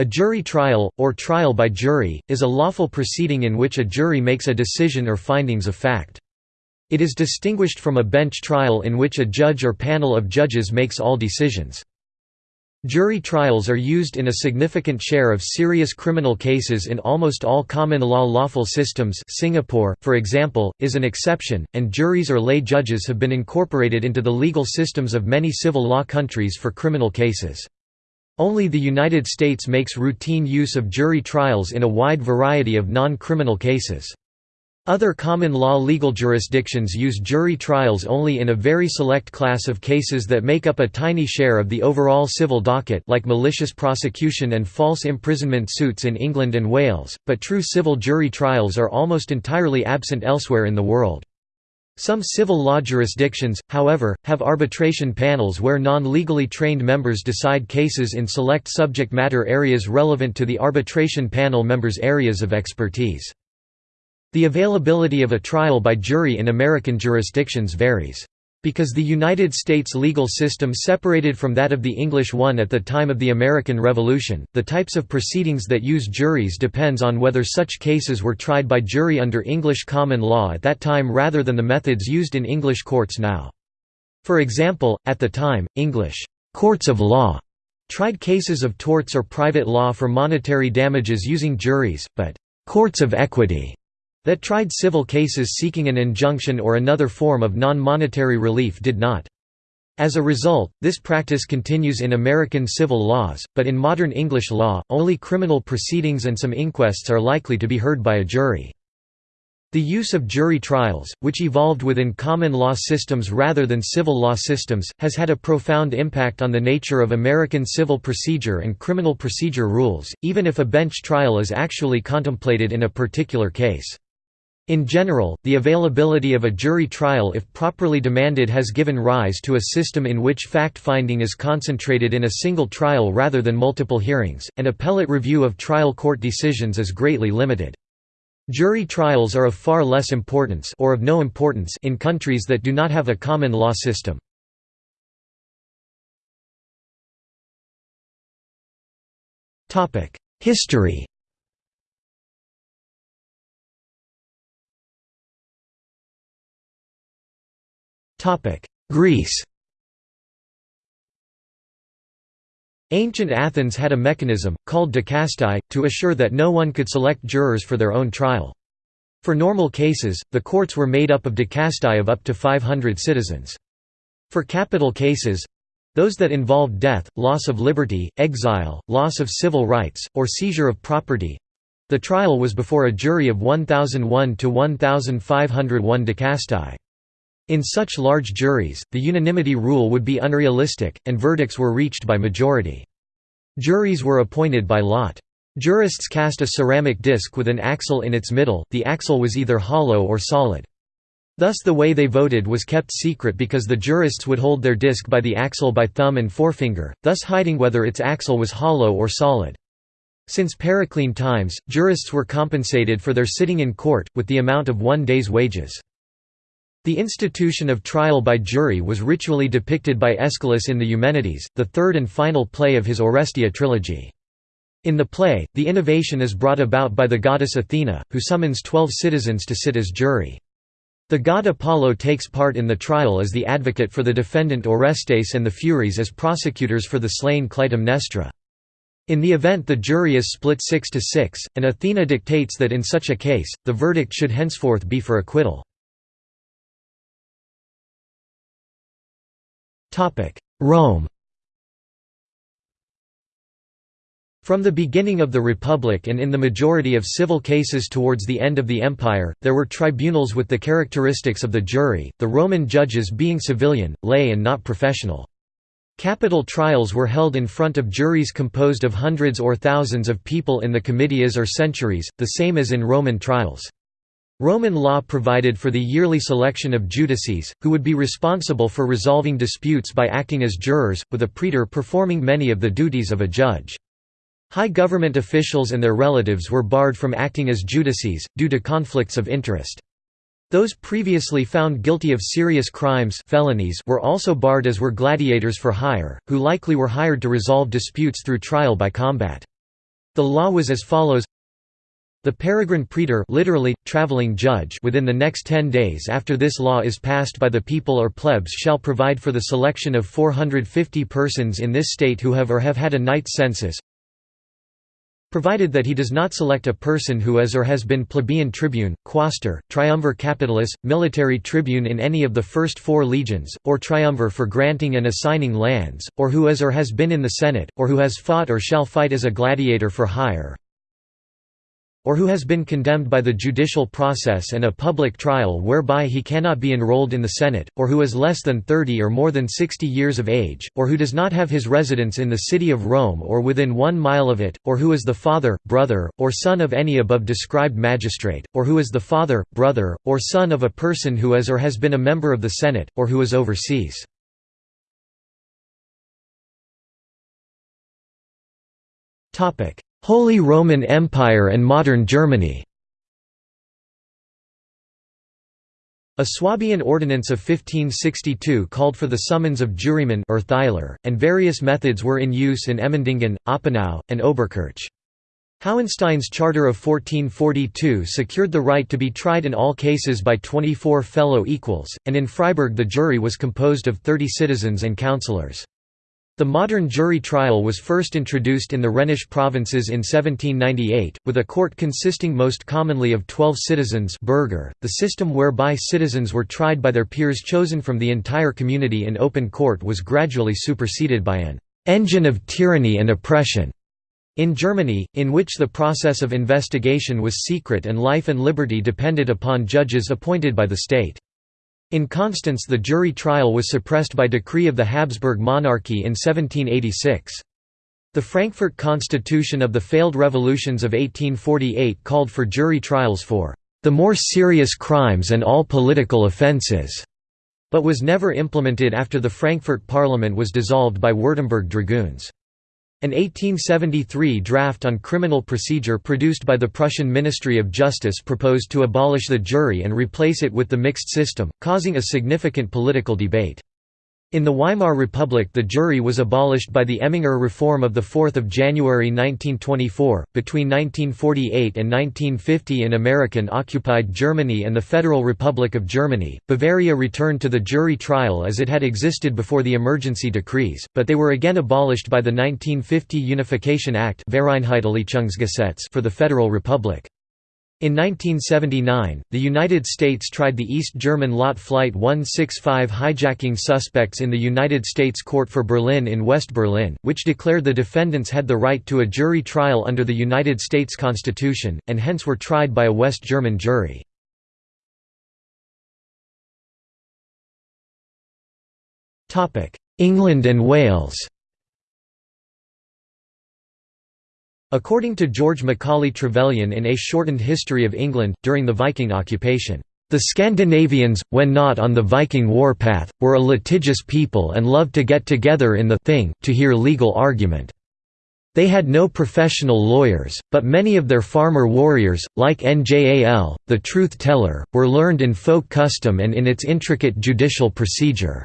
A jury trial, or trial by jury, is a lawful proceeding in which a jury makes a decision or findings of fact. It is distinguished from a bench trial in which a judge or panel of judges makes all decisions. Jury trials are used in a significant share of serious criminal cases in almost all common law lawful systems Singapore, for example, is an exception, and juries or lay judges have been incorporated into the legal systems of many civil law countries for criminal cases. Only the United States makes routine use of jury trials in a wide variety of non-criminal cases. Other common law legal jurisdictions use jury trials only in a very select class of cases that make up a tiny share of the overall civil docket like malicious prosecution and false imprisonment suits in England and Wales, but true civil jury trials are almost entirely absent elsewhere in the world. Some civil law jurisdictions, however, have arbitration panels where non-legally trained members decide cases in select subject matter areas relevant to the arbitration panel members' areas of expertise. The availability of a trial by jury in American jurisdictions varies. Because the United States legal system separated from that of the English one at the time of the American Revolution, the types of proceedings that use juries depends on whether such cases were tried by jury under English common law at that time rather than the methods used in English courts now. For example, at the time, English courts of law tried cases of torts or private law for monetary damages using juries, but courts of equity that tried civil cases seeking an injunction or another form of non-monetary relief did not. As a result, this practice continues in American civil laws, but in modern English law, only criminal proceedings and some inquests are likely to be heard by a jury. The use of jury trials, which evolved within common law systems rather than civil law systems, has had a profound impact on the nature of American civil procedure and criminal procedure rules, even if a bench trial is actually contemplated in a particular case. In general, the availability of a jury trial if properly demanded has given rise to a system in which fact-finding is concentrated in a single trial rather than multiple hearings, and appellate review of trial court decisions is greatly limited. Jury trials are of far less importance or of no importance in countries that do not have a common law system. History Greece Ancient Athens had a mechanism, called dikastai, to assure that no one could select jurors for their own trial. For normal cases, the courts were made up of dikastai of up to 500 citizens. For capital cases—those that involved death, loss of liberty, exile, loss of civil rights, or seizure of property—the trial was before a jury of 1,001 to 1,501 dikastai. In such large juries, the unanimity rule would be unrealistic, and verdicts were reached by majority. Juries were appointed by lot. Jurists cast a ceramic disc with an axle in its middle, the axle was either hollow or solid. Thus the way they voted was kept secret because the jurists would hold their disc by the axle by thumb and forefinger, thus hiding whether its axle was hollow or solid. Since Periclean times, jurists were compensated for their sitting in court, with the amount of one day's wages. The institution of trial by jury was ritually depicted by Aeschylus in the Eumenides, the third and final play of his Oresteia trilogy. In the play, the innovation is brought about by the goddess Athena, who summons twelve citizens to sit as jury. The god Apollo takes part in the trial as the advocate for the defendant Orestes and the Furies as prosecutors for the slain Clytemnestra. In the event the jury is split 6 to 6, and Athena dictates that in such a case, the verdict should henceforth be for acquittal. Rome From the beginning of the Republic and in the majority of civil cases towards the end of the Empire, there were tribunals with the characteristics of the jury, the Roman judges being civilian, lay and not professional. Capital trials were held in front of juries composed of hundreds or thousands of people in the comitias or centuries, the same as in Roman trials. Roman law provided for the yearly selection of judices, who would be responsible for resolving disputes by acting as jurors, with a praetor performing many of the duties of a judge. High government officials and their relatives were barred from acting as judices, due to conflicts of interest. Those previously found guilty of serious crimes felonies were also barred as were gladiators for hire, who likely were hired to resolve disputes through trial by combat. The law was as follows the peregrine praetor literally, traveling judge within the next ten days after this law is passed by the people or plebs shall provide for the selection of 450 persons in this state who have or have had a knight's census provided that he does not select a person who is or has been plebeian tribune, quaestor, triumvir capitalis, military tribune in any of the first four legions, or triumvir for granting and assigning lands, or who is or has been in the Senate, or who has fought or shall fight as a gladiator for hire, or who has been condemned by the judicial process and a public trial whereby he cannot be enrolled in the Senate, or who is less than 30 or more than 60 years of age, or who does not have his residence in the city of Rome or within one mile of it, or who is the father, brother, or son of any above described magistrate, or who is the father, brother, or son of a person who is or has been a member of the Senate, or who is overseas. Holy Roman Empire and modern Germany A Swabian ordinance of 1562 called for the summons of jurymen and various methods were in use in Emmendingen, Oppenau, and Oberkirch. Hauenstein's Charter of 1442 secured the right to be tried in all cases by 24 fellow equals, and in Freiburg the jury was composed of 30 citizens and councillors. The modern jury trial was first introduced in the Rhenish provinces in 1798, with a court consisting most commonly of twelve citizens Bürger, the system whereby citizens were tried by their peers chosen from the entire community in open court was gradually superseded by an «engine of tyranny and oppression» in Germany, in which the process of investigation was secret and life and liberty depended upon judges appointed by the state. In Constance the jury trial was suppressed by decree of the Habsburg monarchy in 1786. The Frankfurt Constitution of the failed revolutions of 1848 called for jury trials for the more serious crimes and all political offences, but was never implemented after the Frankfurt Parliament was dissolved by Württemberg dragoons. An 1873 draft on criminal procedure produced by the Prussian Ministry of Justice proposed to abolish the jury and replace it with the mixed system, causing a significant political debate. In the Weimar Republic the jury was abolished by the Emminger Reform of 4 January 1924. Between 1948 and 1950 in American-occupied Germany and the Federal Republic of Germany, Bavaria returned to the jury trial as it had existed before the emergency decrees, but they were again abolished by the 1950 Unification Act for the Federal Republic. In 1979, the United States tried the East German Lot Flight 165 hijacking suspects in the United States Court for Berlin in West Berlin, which declared the defendants had the right to a jury trial under the United States Constitution, and hence were tried by a West German jury. England and Wales According to George Macaulay Trevelyan in A Shortened History of England, during the Viking occupation, "...the Scandinavians, when not on the Viking warpath, were a litigious people and loved to get together in the thing to hear legal argument. They had no professional lawyers, but many of their farmer warriors, like Njal, the truth-teller, were learned in folk custom and in its intricate judicial procedure."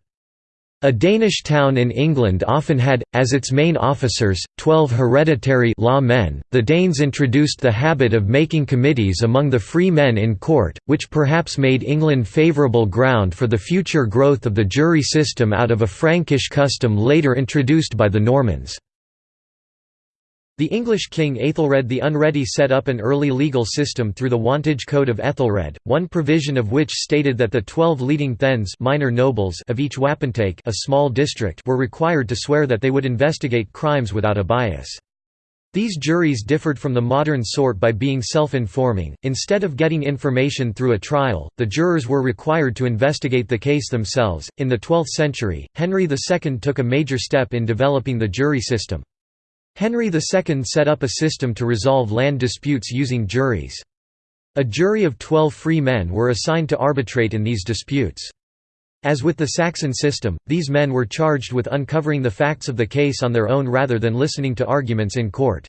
A Danish town in England often had, as its main officers, twelve hereditary law men. The Danes introduced the habit of making committees among the free men in court, which perhaps made England favourable ground for the future growth of the jury system out of a Frankish custom later introduced by the Normans. The English king Aethelred the Unready set up an early legal system through the Wantage Code of Ethelred, one provision of which stated that the twelve leading thegns minor nobles of each wapentake a small district were required to swear that they would investigate crimes without a bias. These juries differed from the modern sort by being self-informing. Instead of getting information through a trial, the jurors were required to investigate the case themselves. In the 12th century, Henry II took a major step in developing the jury system. Henry II set up a system to resolve land disputes using juries. A jury of twelve free men were assigned to arbitrate in these disputes. As with the Saxon system, these men were charged with uncovering the facts of the case on their own rather than listening to arguments in court.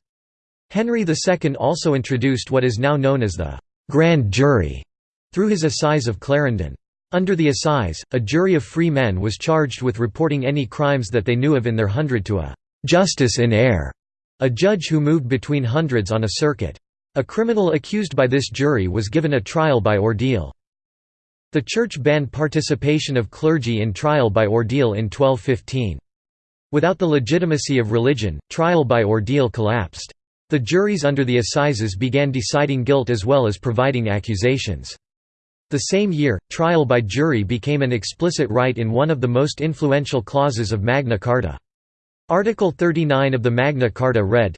Henry II also introduced what is now known as the «grand jury» through his Assize of Clarendon. Under the Assize, a jury of free men was charged with reporting any crimes that they knew of in their hundred to a «justice in eyre, A judge who moved between hundreds on a circuit. A criminal accused by this jury was given a trial by ordeal. The Church banned participation of clergy in trial by ordeal in 1215. Without the legitimacy of religion, trial by ordeal collapsed. The juries under the assizes began deciding guilt as well as providing accusations. The same year, trial by jury became an explicit right in one of the most influential clauses of Magna Carta. Article 39 of the Magna Carta read,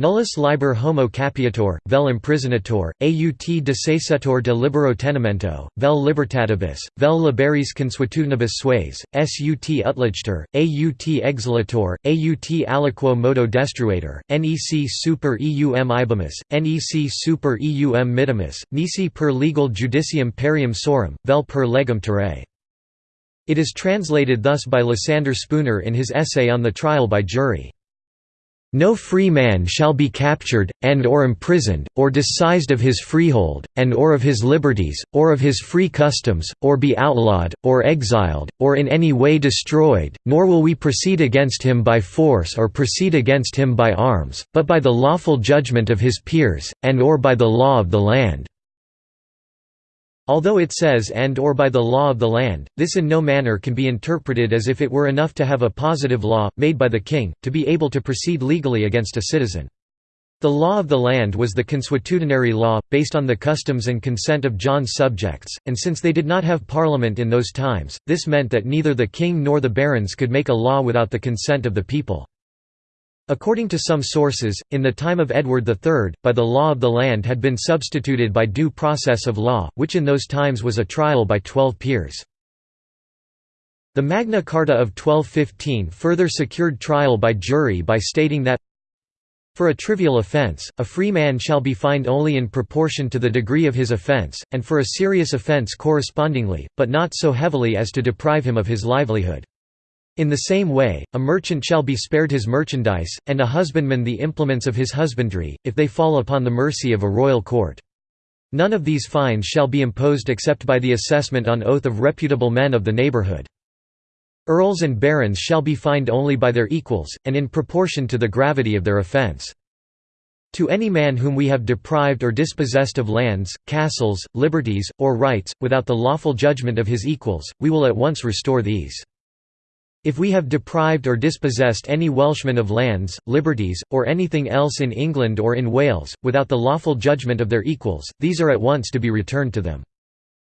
Nullus liber homo capiator, vel imprisonator, aut decessetur de libero tenimento, vel libertatibus, vel liberis consuetudinibus sues, sut utligter, aut exilator, aut aliquo modo destruator, nec super eum ibimus, nec super eum mittimus, nisi per legal judicium perium sorum, vel per legum terrae. It is translated thus by Lysander Spooner in his essay on the trial by jury. No free man shall be captured, and or imprisoned, or disseised of his freehold, and or of his liberties, or of his free customs, or be outlawed, or exiled, or in any way destroyed, nor will we proceed against him by force or proceed against him by arms, but by the lawful judgment of his peers, and or by the law of the land. Although it says and or by the law of the land, this in no manner can be interpreted as if it were enough to have a positive law, made by the king, to be able to proceed legally against a citizen. The law of the land was the consuetudinary law, based on the customs and consent of John's subjects, and since they did not have parliament in those times, this meant that neither the king nor the barons could make a law without the consent of the people. According to some sources, in the time of Edward III, by the law of the land had been substituted by due process of law, which in those times was a trial by twelve peers. The Magna Carta of 1215 further secured trial by jury by stating that for a trivial offence, a free man shall be fined only in proportion to the degree of his offence, and for a serious offence correspondingly, but not so heavily as to deprive him of his livelihood. In the same way, a merchant shall be spared his merchandise, and a husbandman the implements of his husbandry, if they fall upon the mercy of a royal court. None of these fines shall be imposed except by the assessment on oath of reputable men of the neighbourhood. Earls and barons shall be fined only by their equals, and in proportion to the gravity of their offence. To any man whom we have deprived or dispossessed of lands, castles, liberties, or rights, without the lawful judgment of his equals, we will at once restore these. If we have deprived or dispossessed any Welshman of lands, liberties, or anything else in England or in Wales, without the lawful judgment of their equals, these are at once to be returned to them.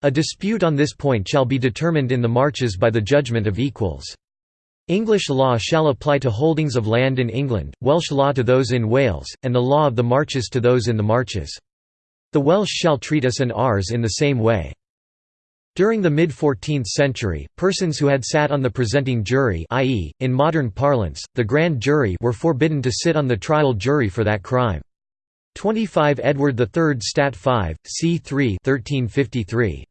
A dispute on this point shall be determined in the marches by the judgment of equals. English law shall apply to holdings of land in England, Welsh law to those in Wales, and the law of the marches to those in the marches. The Welsh shall treat us and ours in the same way. During the mid-14th century, persons who had sat on the presenting jury i.e., in modern parlance, the grand jury were forbidden to sit on the trial jury for that crime. 25 Edward III Stat 5, c. 3 1353.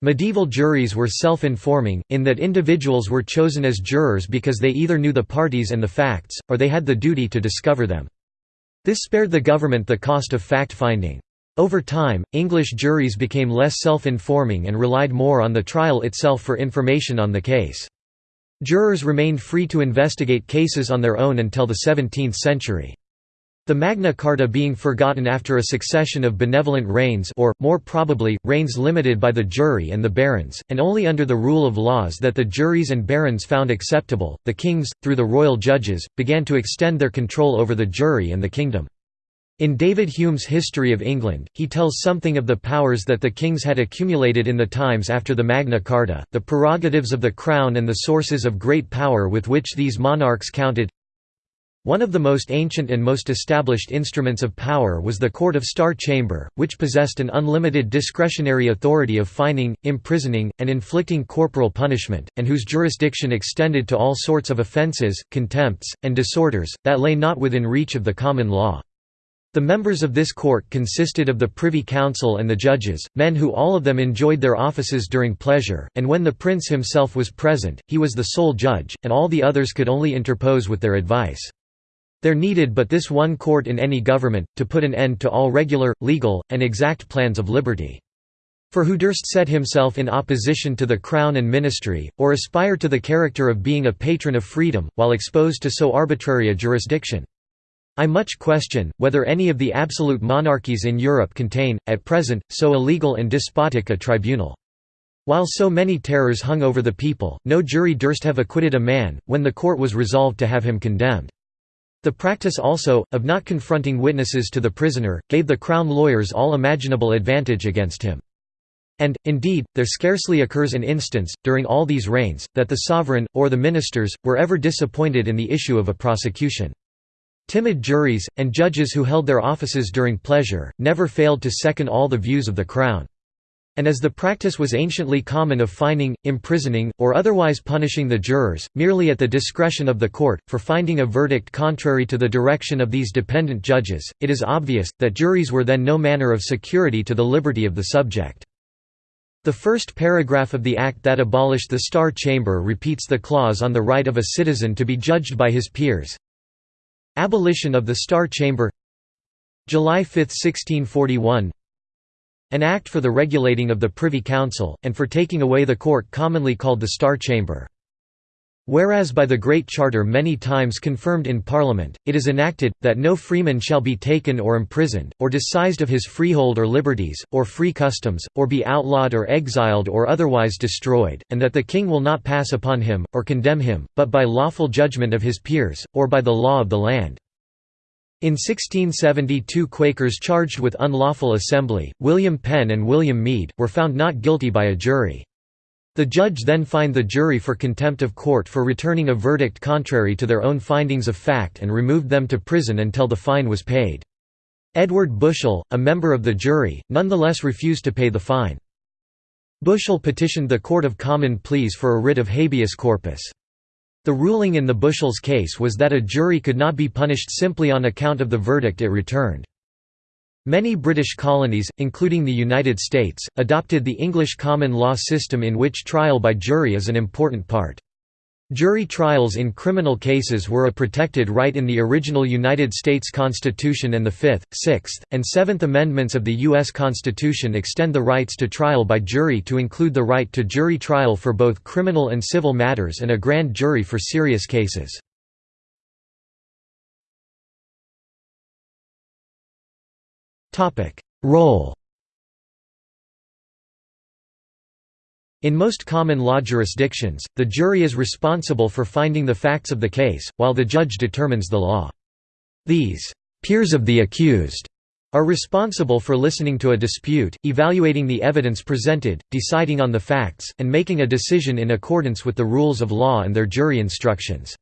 Medieval juries were self-informing, in that individuals were chosen as jurors because they either knew the parties and the facts, or they had the duty to discover them. This spared the government the cost of fact-finding. Over time, English juries became less self-informing and relied more on the trial itself for information on the case. Jurors remained free to investigate cases on their own until the 17th century. The Magna Carta being forgotten after a succession of benevolent reigns or, more probably, reigns limited by the jury and the barons, and only under the rule of laws that the juries and barons found acceptable, the kings, through the royal judges, began to extend their control over the jury and the kingdom. In David Hume's History of England, he tells something of the powers that the kings had accumulated in the times after the Magna Carta, the prerogatives of the crown and the sources of great power with which these monarchs counted. One of the most ancient and most established instruments of power was the Court of Star Chamber, which possessed an unlimited discretionary authority of fining, imprisoning, and inflicting corporal punishment, and whose jurisdiction extended to all sorts of offences, contempts, and disorders, that lay not within reach of the common law. The members of this court consisted of the Privy Council and the judges, men who all of them enjoyed their offices during pleasure, and when the prince himself was present, he was the sole judge, and all the others could only interpose with their advice. There needed but this one court in any government, to put an end to all regular, legal, and exact plans of liberty. For who durst set himself in opposition to the crown and ministry, or aspire to the character of being a patron of freedom, while exposed to so arbitrary a jurisdiction? I much question, whether any of the absolute monarchies in Europe contain, at present, so illegal and despotic a tribunal. While so many terrors hung over the people, no jury durst have acquitted a man, when the court was resolved to have him condemned. The practice also, of not confronting witnesses to the prisoner, gave the crown lawyers all imaginable advantage against him. And, indeed, there scarcely occurs an instance, during all these reigns, that the sovereign, or the ministers, were ever disappointed in the issue of a prosecution. Timid juries, and judges who held their offices during pleasure, never failed to second all the views of the Crown. And as the practice was anciently common of fining, imprisoning, or otherwise punishing the jurors, merely at the discretion of the court, for finding a verdict contrary to the direction of these dependent judges, it is obvious, that juries were then no manner of security to the liberty of the subject. The first paragraph of the Act that abolished the Star Chamber repeats the clause on the right of a citizen to be judged by his peers, Abolition of the Star Chamber July 5, 1641 An Act for the regulating of the Privy Council, and for taking away the court commonly called the Star Chamber. Whereas by the Great Charter many times confirmed in Parliament, it is enacted, that no freeman shall be taken or imprisoned, or disseised of his freehold or liberties, or free customs, or be outlawed or exiled or otherwise destroyed, and that the King will not pass upon him, or condemn him, but by lawful judgment of his peers, or by the law of the land. In 1672 Quakers charged with unlawful assembly, William Penn and William Meade, were found not guilty by a jury. The judge then fined the jury for contempt of court for returning a verdict contrary to their own findings of fact and removed them to prison until the fine was paid. Edward Bushell, a member of the jury, nonetheless refused to pay the fine. Bushell petitioned the Court of Common Pleas for a writ of habeas corpus. The ruling in the Bushell's case was that a jury could not be punished simply on account of the verdict it returned. Many British colonies, including the United States, adopted the English common law system in which trial by jury is an important part. Jury trials in criminal cases were a protected right in the original United States Constitution and the Fifth, Sixth, and Seventh Amendments of the U.S. Constitution extend the rights to trial by jury to include the right to jury trial for both criminal and civil matters and a grand jury for serious cases. Role In most common law jurisdictions, the jury is responsible for finding the facts of the case, while the judge determines the law. These peers of the accused are responsible for listening to a dispute, evaluating the evidence presented, deciding on the facts, and making a decision in accordance with the rules of law and their jury instructions.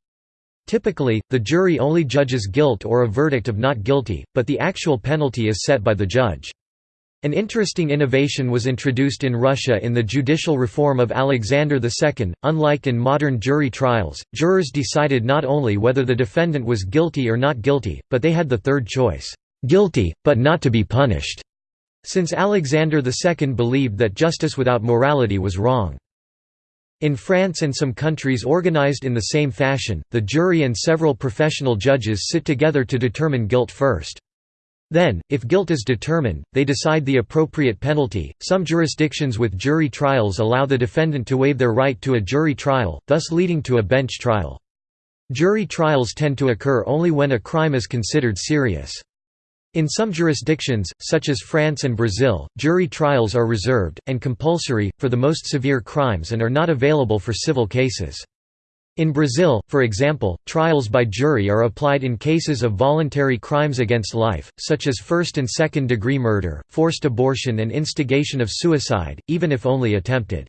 Typically, the jury only judges guilt or a verdict of not guilty, but the actual penalty is set by the judge. An interesting innovation was introduced in Russia in the judicial reform of Alexander II. Unlike in modern jury trials, jurors decided not only whether the defendant was guilty or not guilty, but they had the third choice guilty, but not to be punished, since Alexander II believed that justice without morality was wrong. In France and some countries organized in the same fashion, the jury and several professional judges sit together to determine guilt first. Then, if guilt is determined, they decide the appropriate penalty. Some jurisdictions with jury trials allow the defendant to waive their right to a jury trial, thus leading to a bench trial. Jury trials tend to occur only when a crime is considered serious. In some jurisdictions, such as France and Brazil, jury trials are reserved, and compulsory, for the most severe crimes and are not available for civil cases. In Brazil, for example, trials by jury are applied in cases of voluntary crimes against life, such as first and second degree murder, forced abortion and instigation of suicide, even if only attempted.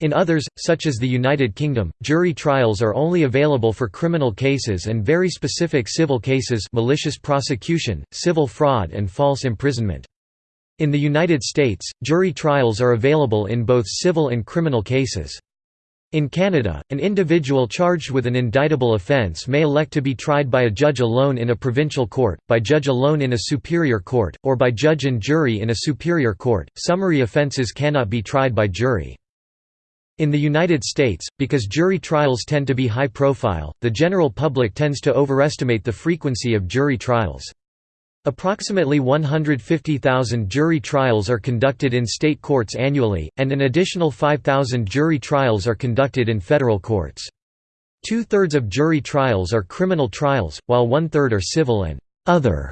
In others, such as the United Kingdom, jury trials are only available for criminal cases and very specific civil cases malicious prosecution, civil fraud and false imprisonment. In the United States, jury trials are available in both civil and criminal cases. In Canada, an individual charged with an indictable offence may elect to be tried by a judge alone in a provincial court, by judge alone in a superior court, or by judge and jury in a superior court. Summary offences cannot be tried by jury. In the United States, because jury trials tend to be high profile, the general public tends to overestimate the frequency of jury trials. Approximately 150,000 jury trials are conducted in state courts annually, and an additional 5,000 jury trials are conducted in federal courts. Two-thirds of jury trials are criminal trials, while one-third are civil and «other»,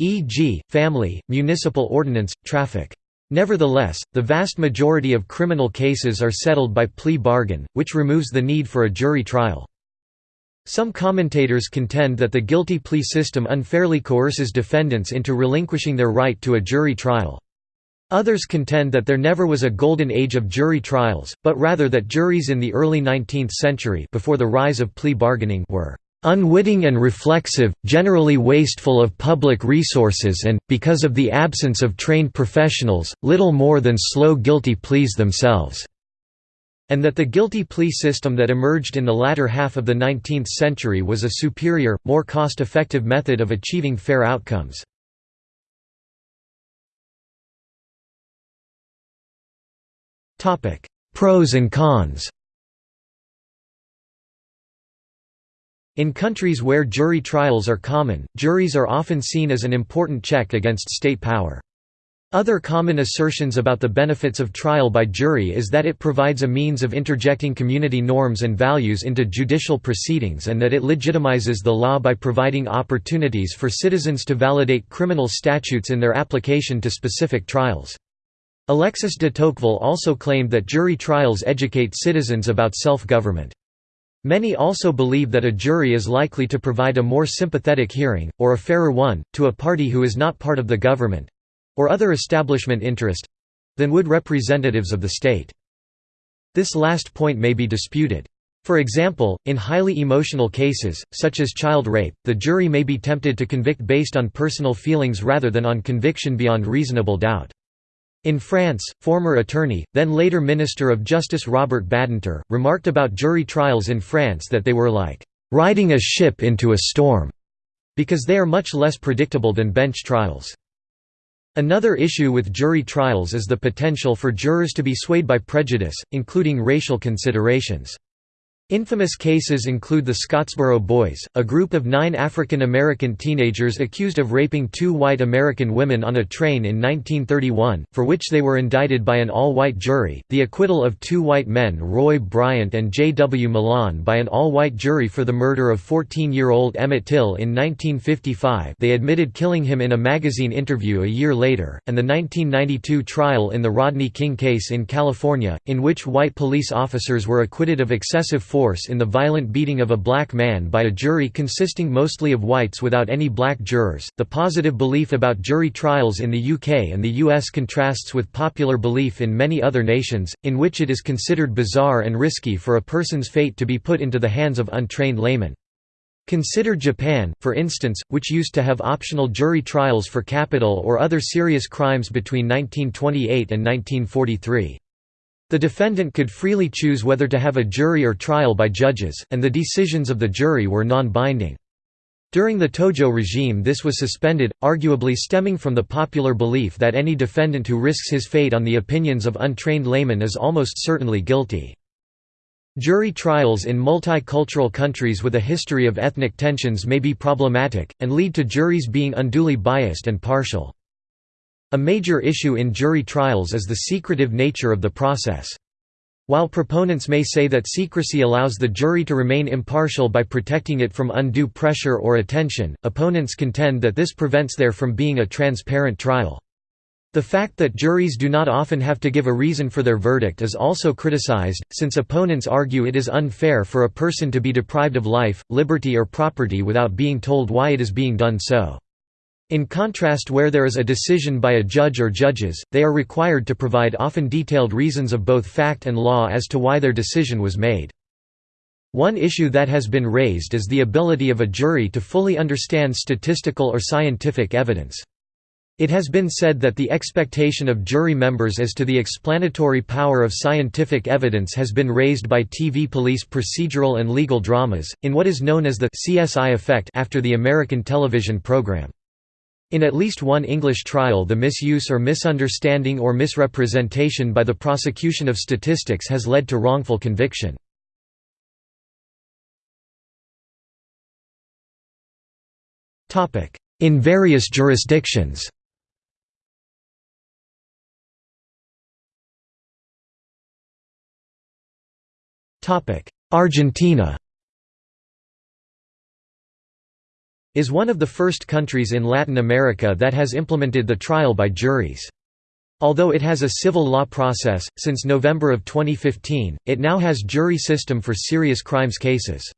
e.g., family, municipal ordinance, traffic. Nevertheless, the vast majority of criminal cases are settled by plea bargain, which removes the need for a jury trial. Some commentators contend that the guilty plea system unfairly coerces defendants into relinquishing their right to a jury trial. Others contend that there never was a golden age of jury trials, but rather that juries in the early 19th century before the rise of plea bargaining were unwitting and reflexive, generally wasteful of public resources and, because of the absence of trained professionals, little more than slow guilty pleas themselves", and that the guilty plea system that emerged in the latter half of the 19th century was a superior, more cost-effective method of achieving fair outcomes. Pros and cons In countries where jury trials are common, juries are often seen as an important check against state power. Other common assertions about the benefits of trial by jury is that it provides a means of interjecting community norms and values into judicial proceedings and that it legitimizes the law by providing opportunities for citizens to validate criminal statutes in their application to specific trials. Alexis de Tocqueville also claimed that jury trials educate citizens about self-government. Many also believe that a jury is likely to provide a more sympathetic hearing, or a fairer one, to a party who is not part of the government—or other establishment interest—than would representatives of the state. This last point may be disputed. For example, in highly emotional cases, such as child rape, the jury may be tempted to convict based on personal feelings rather than on conviction beyond reasonable doubt. In France, former attorney, then later Minister of Justice Robert Badinter, remarked about jury trials in France that they were like, "...riding a ship into a storm", because they are much less predictable than bench trials. Another issue with jury trials is the potential for jurors to be swayed by prejudice, including racial considerations. Infamous cases include the Scottsboro Boys, a group of nine African American teenagers accused of raping two white American women on a train in 1931, for which they were indicted by an all-white jury, the acquittal of two white men Roy Bryant and J. W. Milam by an all-white jury for the murder of 14-year-old Emmett Till in 1955 they admitted killing him in a magazine interview a year later, and the 1992 trial in the Rodney King case in California, in which white police officers were acquitted of excessive force force in the violent beating of a black man by a jury consisting mostly of whites without any black jurors. The positive belief about jury trials in the UK and the US contrasts with popular belief in many other nations, in which it is considered bizarre and risky for a person's fate to be put into the hands of untrained laymen. Consider Japan, for instance, which used to have optional jury trials for capital or other serious crimes between 1928 and 1943. The defendant could freely choose whether to have a jury or trial by judges, and the decisions of the jury were non-binding. During the Tojo regime this was suspended, arguably stemming from the popular belief that any defendant who risks his fate on the opinions of untrained laymen is almost certainly guilty. Jury trials in multicultural countries with a history of ethnic tensions may be problematic, and lead to juries being unduly biased and partial. A major issue in jury trials is the secretive nature of the process. While proponents may say that secrecy allows the jury to remain impartial by protecting it from undue pressure or attention, opponents contend that this prevents there from being a transparent trial. The fact that juries do not often have to give a reason for their verdict is also criticized, since opponents argue it is unfair for a person to be deprived of life, liberty or property without being told why it is being done so. In contrast where there is a decision by a judge or judges, they are required to provide often detailed reasons of both fact and law as to why their decision was made. One issue that has been raised is the ability of a jury to fully understand statistical or scientific evidence. It has been said that the expectation of jury members as to the explanatory power of scientific evidence has been raised by TV police procedural and legal dramas, in what is known as the CSI effect after the American television program. In at least one English trial the misuse or misunderstanding or misrepresentation by the prosecution of statistics has led to wrongful conviction. In various jurisdictions Argentina is one of the first countries in Latin America that has implemented the trial by juries. Although it has a civil law process, since November of 2015, it now has jury system for serious crimes cases.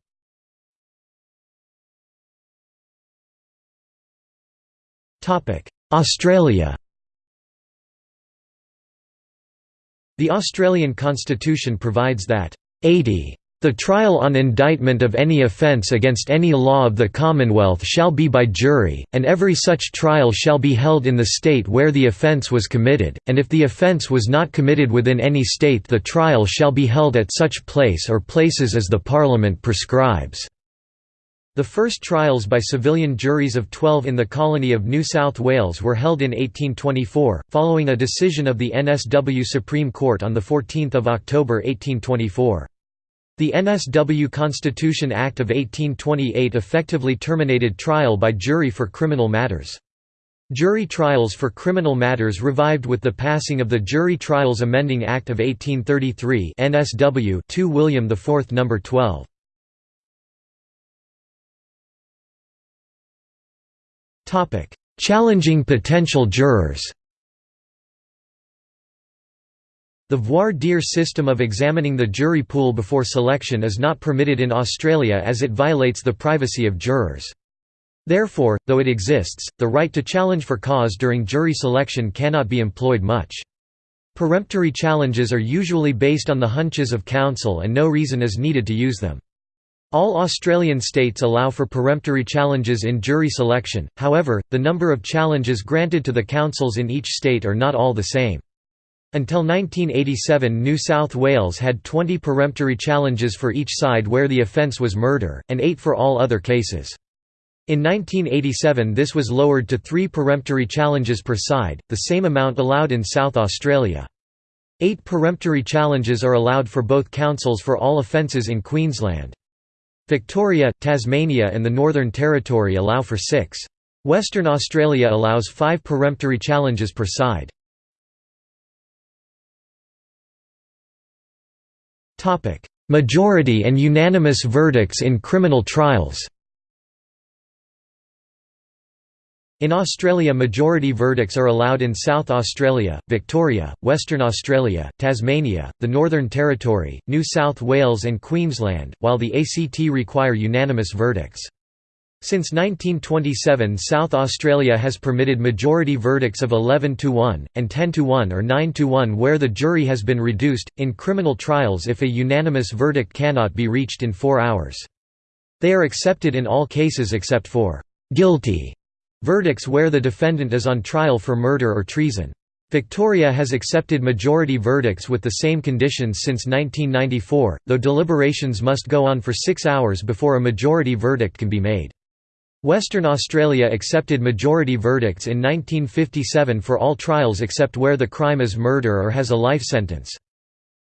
Australia The Australian constitution provides that 80 the trial on indictment of any offence against any law of the Commonwealth shall be by jury, and every such trial shall be held in the state where the offence was committed, and if the offence was not committed within any state the trial shall be held at such place or places as the Parliament prescribes. The first trials by civilian juries of 12 in the colony of New South Wales were held in 1824, following a decision of the NSW Supreme Court on 14 October 1824. The NSW Constitution Act of 1828 effectively terminated trial by jury for criminal matters. Jury trials for criminal matters revived with the passing of the Jury Trials Amending Act of 1833 NSW 2 William IV No. 12. Challenging potential jurors The voir dire system of examining the jury pool before selection is not permitted in Australia as it violates the privacy of jurors. Therefore, though it exists, the right to challenge for cause during jury selection cannot be employed much. Peremptory challenges are usually based on the hunches of counsel and no reason is needed to use them. All Australian states allow for peremptory challenges in jury selection, however, the number of challenges granted to the counsels in each state are not all the same. Until 1987 New South Wales had 20 peremptory challenges for each side where the offence was murder, and 8 for all other cases. In 1987 this was lowered to 3 peremptory challenges per side, the same amount allowed in South Australia. Eight peremptory challenges are allowed for both counsels for all offences in Queensland. Victoria, Tasmania and the Northern Territory allow for six. Western Australia allows five peremptory challenges per side. Majority and unanimous verdicts in criminal trials In Australia majority verdicts are allowed in South Australia, Victoria, Western Australia, Tasmania, the Northern Territory, New South Wales and Queensland, while the ACT require unanimous verdicts. Since 1927 South Australia has permitted majority verdicts of 11 to 1, and 10 to 1 or 9 to 1 where the jury has been reduced, in criminal trials if a unanimous verdict cannot be reached in four hours. They are accepted in all cases except for «guilty» verdicts where the defendant is on trial for murder or treason. Victoria has accepted majority verdicts with the same conditions since 1994, though deliberations must go on for six hours before a majority verdict can be made. Western Australia accepted majority verdicts in 1957 for all trials except where the crime is murder or has a life sentence.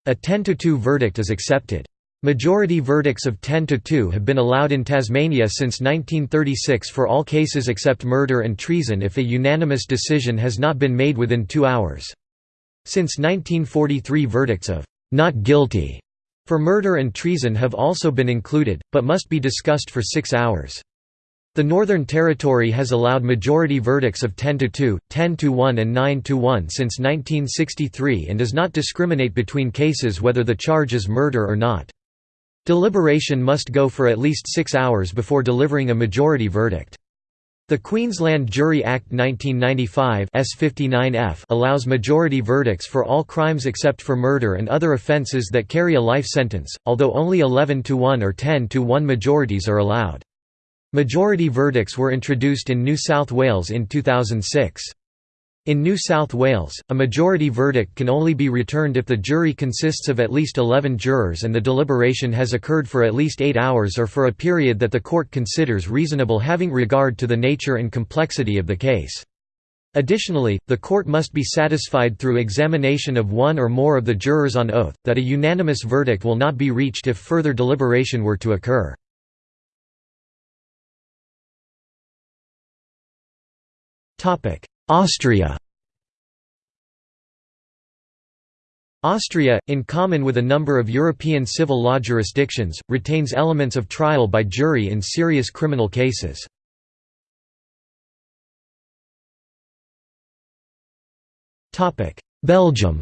A 10 to 2 verdict is accepted. Majority verdicts of 10 to 2 have been allowed in Tasmania since 1936 for all cases except murder and treason if a unanimous decision has not been made within two hours. Since 1943 verdicts of «not guilty» for murder and treason have also been included, but must be discussed for six hours. The Northern Territory has allowed majority verdicts of 10 to 2, 10 to 1 and 9 to 1 since 1963 and does not discriminate between cases whether the charge is murder or not. Deliberation must go for at least six hours before delivering a majority verdict. The Queensland Jury Act 1995 S59F allows majority verdicts for all crimes except for murder and other offences that carry a life sentence, although only 11 to 1 or 10 to 1 majorities are allowed. Majority verdicts were introduced in New South Wales in 2006. In New South Wales, a majority verdict can only be returned if the jury consists of at least 11 jurors and the deliberation has occurred for at least 8 hours or for a period that the court considers reasonable having regard to the nature and complexity of the case. Additionally, the court must be satisfied through examination of one or more of the jurors on oath, that a unanimous verdict will not be reached if further deliberation were to occur. Topic: Austria. Austria, in common with a number of European civil law jurisdictions, retains elements of trial by jury in serious criminal cases. Belgium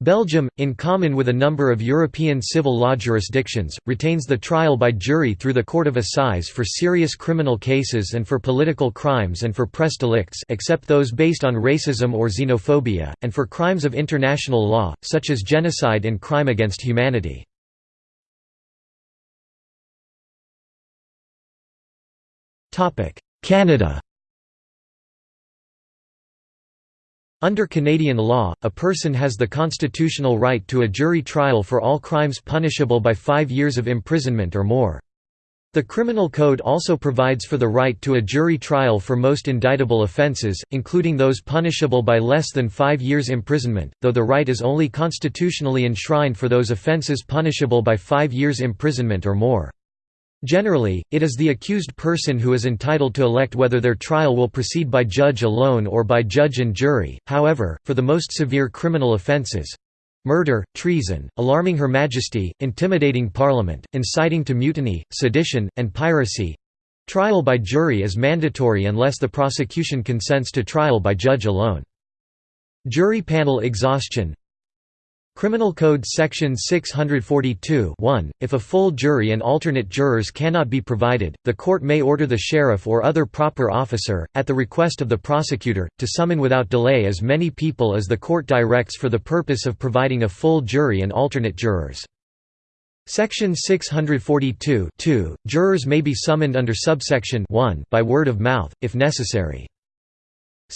Belgium, in common with a number of European civil law jurisdictions, retains the trial by jury through the Court of Assize for serious criminal cases and for political crimes and for press delicts except those based on racism or xenophobia, and for crimes of international law, such as genocide and crime against humanity. Canada Under Canadian law, a person has the constitutional right to a jury trial for all crimes punishable by five years of imprisonment or more. The Criminal Code also provides for the right to a jury trial for most indictable offences, including those punishable by less than five years imprisonment, though the right is only constitutionally enshrined for those offences punishable by five years imprisonment or more. Generally, it is the accused person who is entitled to elect whether their trial will proceed by judge alone or by judge and jury, however, for the most severe criminal offences—murder, treason, alarming Her Majesty, intimidating Parliament, inciting to mutiny, sedition, and piracy—trial by jury is mandatory unless the prosecution consents to trial by judge alone. Jury panel exhaustion Criminal Code Section 642 If a full jury and alternate jurors cannot be provided, the court may order the sheriff or other proper officer, at the request of the prosecutor, to summon without delay as many people as the court directs for the purpose of providing a full jury and alternate jurors. Section 642 Jurors may be summoned under subsection 1 by word of mouth, if necessary.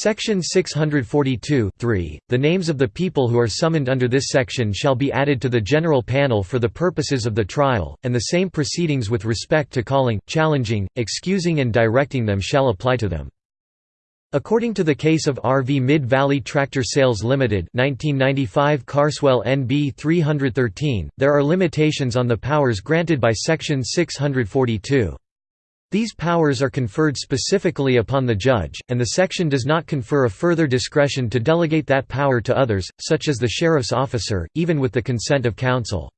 Section 642 The names of the people who are summoned under this section shall be added to the general panel for the purposes of the trial, and the same proceedings with respect to calling, challenging, excusing and directing them shall apply to them. According to the case of RV Mid-Valley Tractor Sales Limited 1995 Carswell NB 313, there are limitations on the powers granted by Section 642. These powers are conferred specifically upon the judge, and the section does not confer a further discretion to delegate that power to others, such as the sheriff's officer, even with the consent of counsel.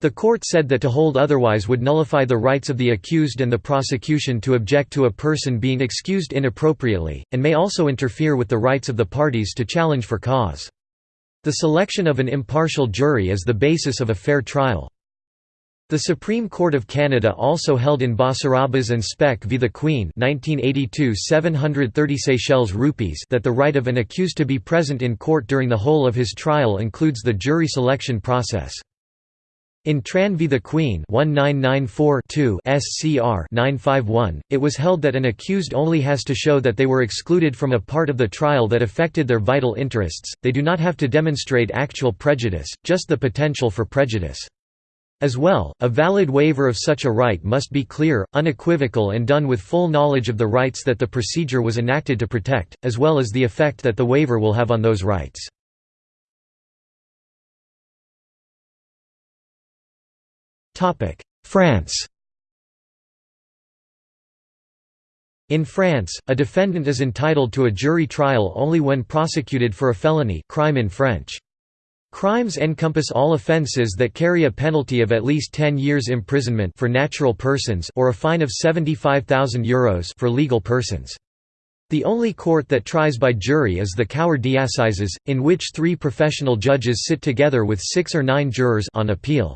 The court said that to hold otherwise would nullify the rights of the accused and the prosecution to object to a person being excused inappropriately, and may also interfere with the rights of the parties to challenge for cause. The selection of an impartial jury is the basis of a fair trial. The Supreme Court of Canada also held in Basarabas and Spek v the Queen 1982 730 Seychelles rupees that the right of an accused to be present in court during the whole of his trial includes the jury selection process. In Tran v the Queen 1994 SCR 951, it was held that an accused only has to show that they were excluded from a part of the trial that affected their vital interests, they do not have to demonstrate actual prejudice, just the potential for prejudice. As well, a valid waiver of such a right must be clear, unequivocal and done with full knowledge of the rights that the procedure was enacted to protect, as well as the effect that the waiver will have on those rights. France In France, a defendant is entitled to a jury trial only when prosecuted for a felony crime in French. Crimes encompass all offences that carry a penalty of at least 10 years imprisonment for natural persons or a fine of €75,000 Euros for legal persons. The only court that tries by jury is the Cour d'assises, in which three professional judges sit together with six or nine jurors on appeal.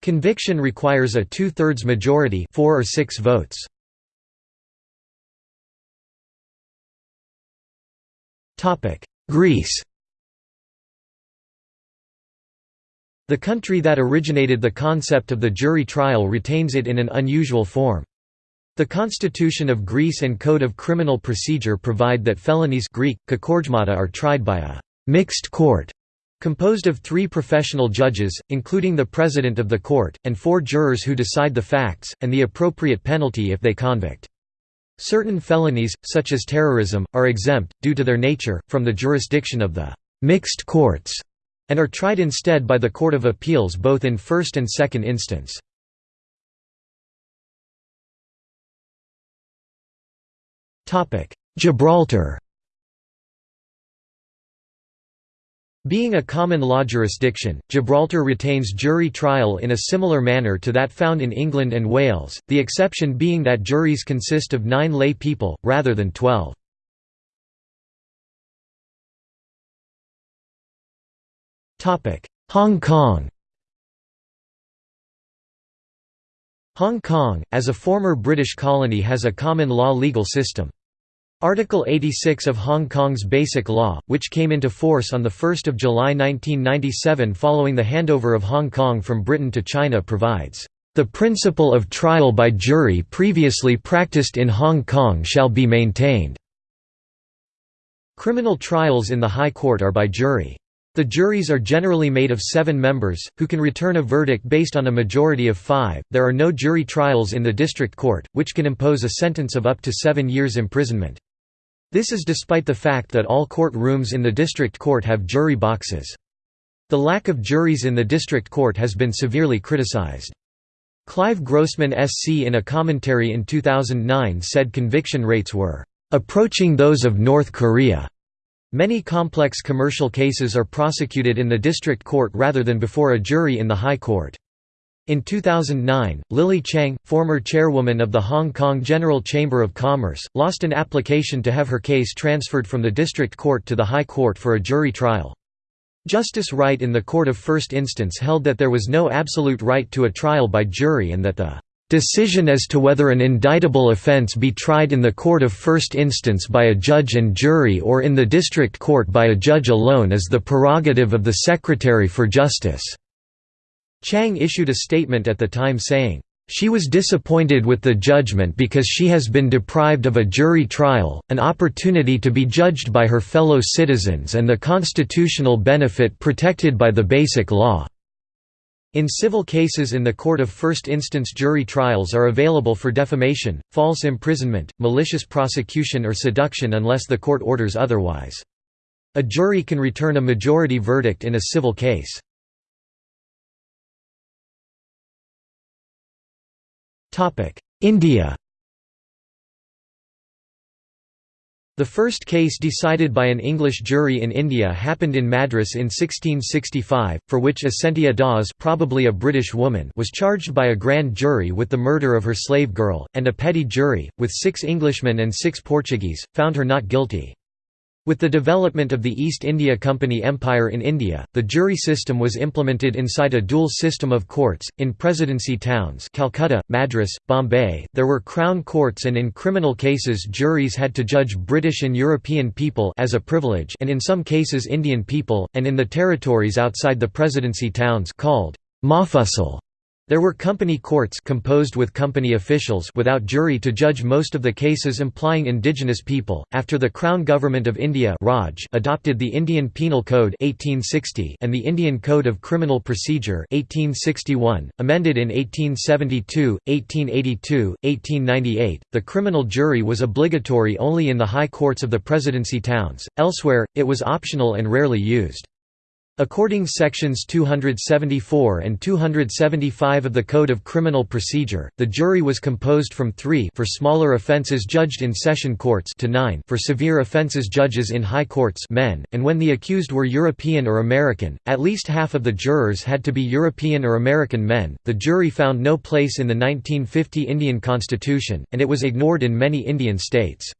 Conviction requires a two-thirds majority four or six votes. Greece The country that originated the concept of the jury trial retains it in an unusual form. The Constitution of Greece and Code of Criminal Procedure provide that felonies Greek, are tried by a «mixed court» composed of three professional judges, including the president of the court, and four jurors who decide the facts, and the appropriate penalty if they convict. Certain felonies, such as terrorism, are exempt, due to their nature, from the jurisdiction of the «mixed courts» and are tried instead by the Court of Appeals both in first and second instance. Gibraltar Being a common law jurisdiction, Gibraltar retains jury trial in a similar manner to that found in England and Wales, the exception being that juries consist of nine lay people, rather than twelve. Hong Kong Hong Kong, as a former British colony has a common law legal system. Article 86 of Hong Kong's Basic Law, which came into force on 1 July 1997 following the handover of Hong Kong from Britain to China provides, "...the principle of trial by jury previously practiced in Hong Kong shall be maintained." Criminal trials in the High Court are by jury. The juries are generally made of seven members, who can return a verdict based on a majority of five. There are no jury trials in the district court, which can impose a sentence of up to seven years' imprisonment. This is despite the fact that all court rooms in the district court have jury boxes. The lack of juries in the district court has been severely criticized. Clive Grossman SC in a commentary in 2009 said conviction rates were approaching those of North Korea. Many complex commercial cases are prosecuted in the district court rather than before a jury in the High Court. In 2009, Lily Chiang, former chairwoman of the Hong Kong General Chamber of Commerce, lost an application to have her case transferred from the district court to the High Court for a jury trial. Justice Wright in the Court of First Instance held that there was no absolute right to a trial by jury and that the Decision as to whether an indictable offence be tried in the court of first instance by a judge and jury or in the district court by a judge alone is the prerogative of the Secretary for Justice." Chiang issued a statement at the time saying, "...she was disappointed with the judgment because she has been deprived of a jury trial, an opportunity to be judged by her fellow citizens and the constitutional benefit protected by the Basic Law." In civil cases in the court of first instance jury trials are available for defamation, false imprisonment, malicious prosecution or seduction unless the court orders otherwise. A jury can return a majority verdict in a civil case. India The first case decided by an English jury in India happened in Madras in 1665, for which Ascentia Das probably a British woman was charged by a grand jury with the murder of her slave girl, and a petty jury, with six Englishmen and six Portuguese, found her not guilty. With the development of the East India Company Empire in India, the jury system was implemented inside a dual system of courts. In presidency towns Calcutta, Madras, Bombay, there were crown courts and in criminal cases juries had to judge British and European people as a privilege and in some cases Indian people, and in the territories outside the presidency towns called Mofussil there were company courts composed with company officials without jury to judge most of the cases implying indigenous people. After the Crown Government of India Raj adopted the Indian Penal Code 1860 and the Indian Code of Criminal Procedure 1861, amended in 1872, 1882, 1898, the criminal jury was obligatory only in the high courts of the presidency towns. Elsewhere, it was optional and rarely used. According to sections 274 and 275 of the Code of Criminal Procedure, the jury was composed from 3 for smaller offences judged in session courts to 9 for severe offences judges in high courts men, and when the accused were European or American, at least half of the jurors had to be European or American men. The jury found no place in the 1950 Indian Constitution, and it was ignored in many Indian states.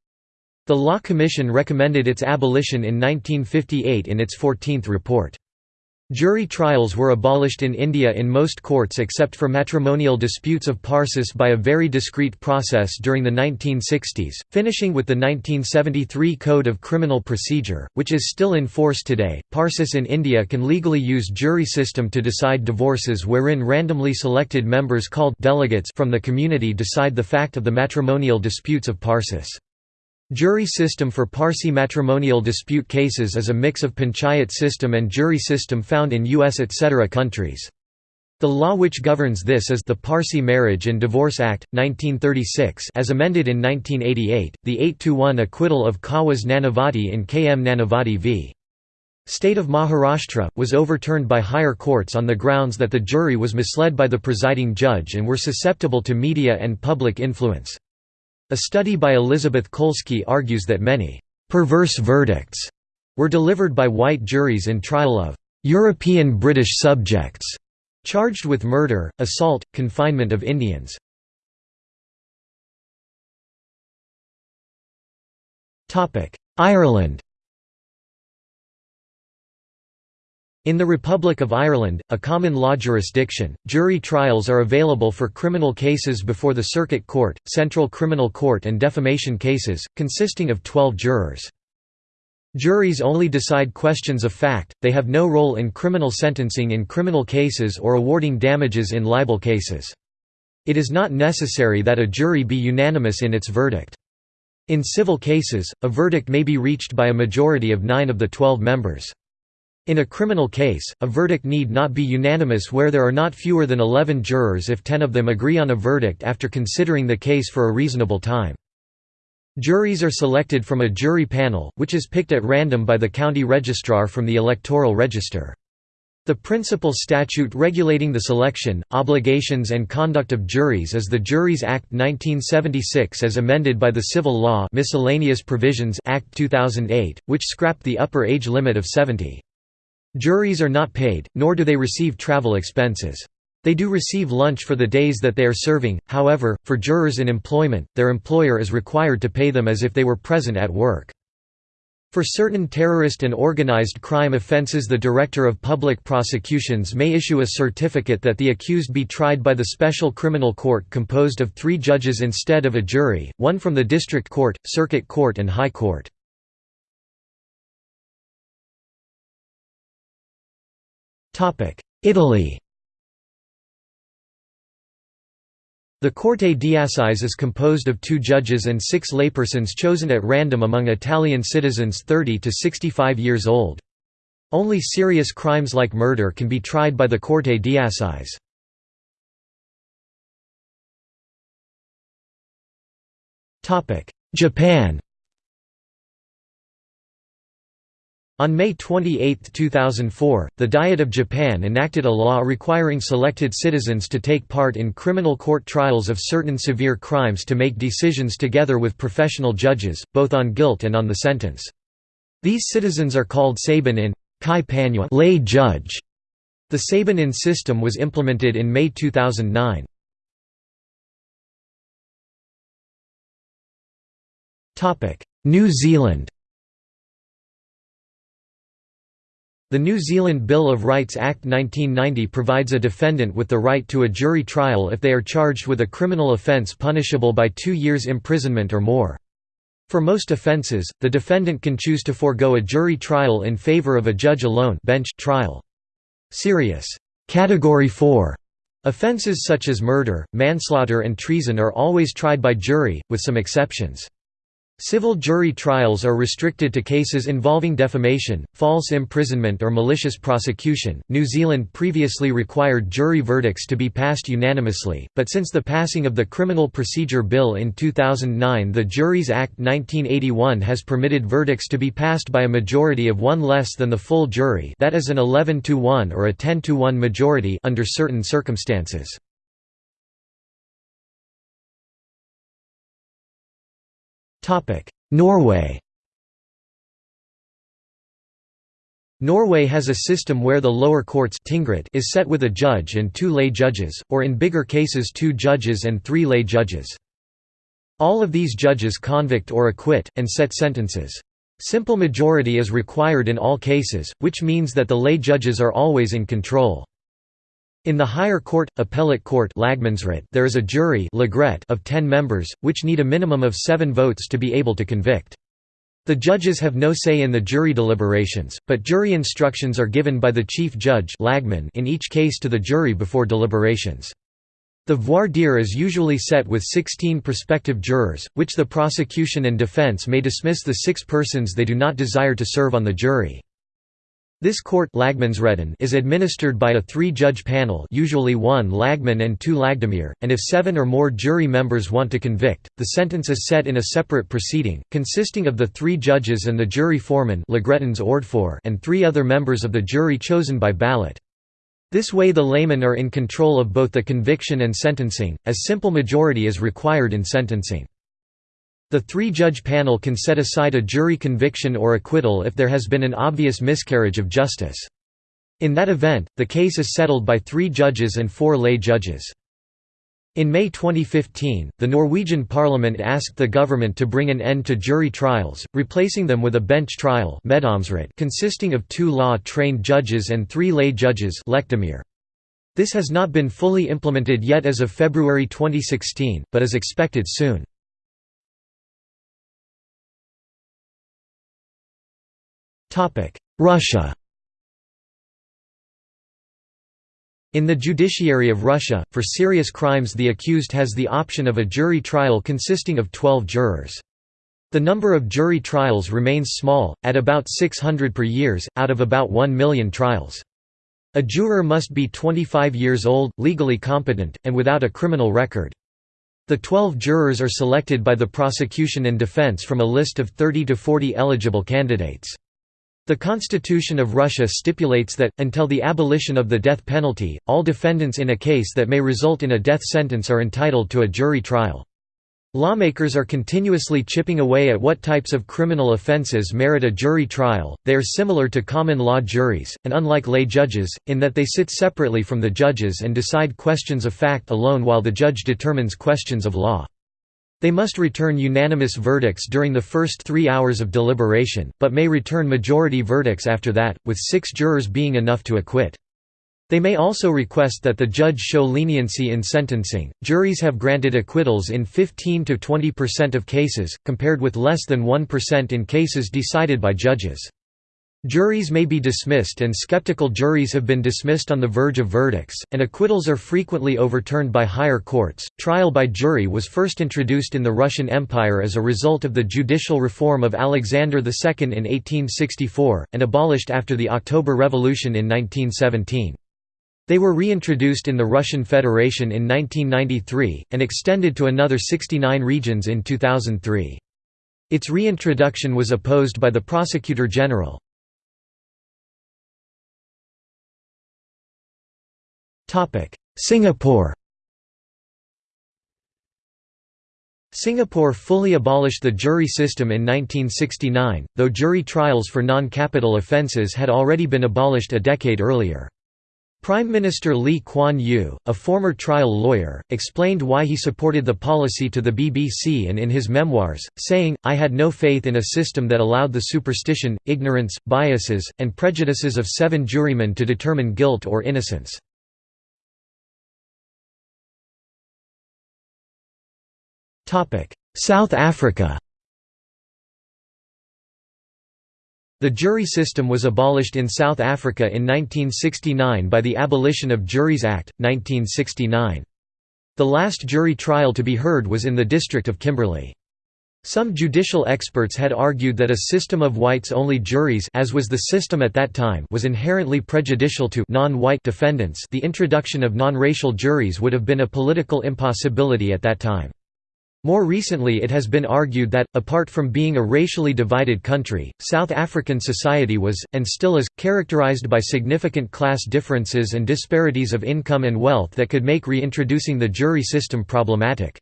The Law Commission recommended its abolition in 1958 in its 14th report. Jury trials were abolished in India in most courts except for matrimonial disputes of parsis by a very discreet process during the 1960s, finishing with the 1973 Code of Criminal Procedure, which is still in force today. Parsis in India can legally use jury system to decide divorces wherein randomly selected members called delegates from the community decide the fact of the matrimonial disputes of parsis. Jury system for Parsi matrimonial dispute cases is a mix of panchayat system and jury system found in US etc. countries. The law which governs this is the Parsi Marriage and Divorce Act, 1936 as amended in 1988, the 8–1 acquittal of Kawas Nanavati in K. M. Nanavati v. State of Maharashtra, was overturned by higher courts on the grounds that the jury was misled by the presiding judge and were susceptible to media and public influence. A study by Elizabeth Kolsky argues that many «perverse verdicts» were delivered by white juries in trial of «European British subjects» charged with murder, assault, confinement of Indians. Ireland In the Republic of Ireland, a common law jurisdiction, jury trials are available for criminal cases before the Circuit Court, Central Criminal Court and defamation cases, consisting of 12 jurors. Juries only decide questions of fact, they have no role in criminal sentencing in criminal cases or awarding damages in libel cases. It is not necessary that a jury be unanimous in its verdict. In civil cases, a verdict may be reached by a majority of nine of the twelve members. In a criminal case, a verdict need not be unanimous where there are not fewer than 11 jurors if 10 of them agree on a verdict after considering the case for a reasonable time. Juries are selected from a jury panel, which is picked at random by the county registrar from the electoral register. The principal statute regulating the selection, obligations and conduct of juries is the Juries Act 1976 as amended by the Civil Law Miscellaneous Provisions Act 2008, which scrapped the upper age limit of 70. Juries are not paid, nor do they receive travel expenses. They do receive lunch for the days that they are serving, however, for jurors in employment, their employer is required to pay them as if they were present at work. For certain terrorist and organized crime offenses the Director of Public Prosecutions may issue a certificate that the accused be tried by the Special Criminal Court composed of three judges instead of a jury, one from the District Court, Circuit Court and High Court. Italy The Corte d'Assise is composed of two judges and six laypersons chosen at random among Italian citizens 30 to 65 years old. Only serious crimes like murder can be tried by the Corte d'Assise. Japan On May 28, 2004, the Diet of Japan enacted a law requiring selected citizens to take part in criminal court trials of certain severe crimes to make decisions together with professional judges, both on guilt and on the sentence. These citizens are called saiban-in kai lay judge. The saiban-in system was implemented in May 2009. New Zealand The New Zealand Bill of Rights Act 1990 provides a defendant with the right to a jury trial if they are charged with a criminal offence punishable by two years imprisonment or more. For most offences, the defendant can choose to forego a jury trial in favour of a judge alone bench trial. Serious Category 4 offences such as murder, manslaughter and treason are always tried by jury, with some exceptions. Civil jury trials are restricted to cases involving defamation, false imprisonment, or malicious prosecution. New Zealand previously required jury verdicts to be passed unanimously, but since the passing of the Criminal Procedure Bill in 2009, the Juries Act 1981 has permitted verdicts to be passed by a majority of one less than the full jury, that is an 11 to 1 or a 10 to 1 majority under certain circumstances. Norway Norway has a system where the lower courts is set with a judge and two lay judges, or in bigger cases two judges and three lay judges. All of these judges convict or acquit, and set sentences. Simple majority is required in all cases, which means that the lay judges are always in control. In the higher court, appellate court there is a jury of ten members, which need a minimum of seven votes to be able to convict. The judges have no say in the jury deliberations, but jury instructions are given by the chief judge in each case to the jury before deliberations. The voir dire is usually set with 16 prospective jurors, which the prosecution and defense may dismiss the six persons they do not desire to serve on the jury. This court is administered by a three-judge panel usually one lagmann and two lagdommere, and if seven or more jury members want to convict, the sentence is set in a separate proceeding, consisting of the three judges and the jury foreman and three other members of the jury chosen by ballot. This way the laymen are in control of both the conviction and sentencing, as simple majority is required in sentencing. The three-judge panel can set aside a jury conviction or acquittal if there has been an obvious miscarriage of justice. In that event, the case is settled by three judges and four lay judges. In May 2015, the Norwegian parliament asked the government to bring an end to jury trials, replacing them with a bench trial consisting of two law-trained judges and three lay judges This has not been fully implemented yet as of February 2016, but is expected soon. Russia In the judiciary of Russia, for serious crimes the accused has the option of a jury trial consisting of 12 jurors. The number of jury trials remains small, at about 600 per years, out of about 1 million trials. A juror must be 25 years old, legally competent, and without a criminal record. The 12 jurors are selected by the prosecution and defense from a list of 30 to 40 eligible candidates. The Constitution of Russia stipulates that, until the abolition of the death penalty, all defendants in a case that may result in a death sentence are entitled to a jury trial. Lawmakers are continuously chipping away at what types of criminal offences merit a jury trial. They are similar to common law juries, and unlike lay judges, in that they sit separately from the judges and decide questions of fact alone while the judge determines questions of law. They must return unanimous verdicts during the first three hours of deliberation, but may return majority verdicts after that, with six jurors being enough to acquit. They may also request that the judge show leniency in sentencing. Juries have granted acquittals in 15 to 20% of cases, compared with less than 1% in cases decided by judges. Juries may be dismissed and skeptical juries have been dismissed on the verge of verdicts, and acquittals are frequently overturned by higher courts. Trial by jury was first introduced in the Russian Empire as a result of the judicial reform of Alexander II in 1864, and abolished after the October Revolution in 1917. They were reintroduced in the Russian Federation in 1993, and extended to another 69 regions in 2003. Its reintroduction was opposed by the Prosecutor General. Singapore Singapore fully abolished the jury system in 1969, though jury trials for non-capital offences had already been abolished a decade earlier. Prime Minister Lee Kuan Yew, a former trial lawyer, explained why he supported the policy to the BBC and in his memoirs, saying, I had no faith in a system that allowed the superstition, ignorance, biases, and prejudices of seven jurymen to determine guilt or innocence. South Africa The jury system was abolished in South Africa in 1969 by the Abolition of Juries Act, 1969. The last jury trial to be heard was in the district of Kimberley. Some judicial experts had argued that a system of whites-only juries as was the system at that time was inherently prejudicial to non-white defendants the introduction of non-racial juries would have been a political impossibility at that time. More recently it has been argued that, apart from being a racially divided country, South African society was, and still is, characterized by significant class differences and disparities of income and wealth that could make reintroducing the jury system problematic.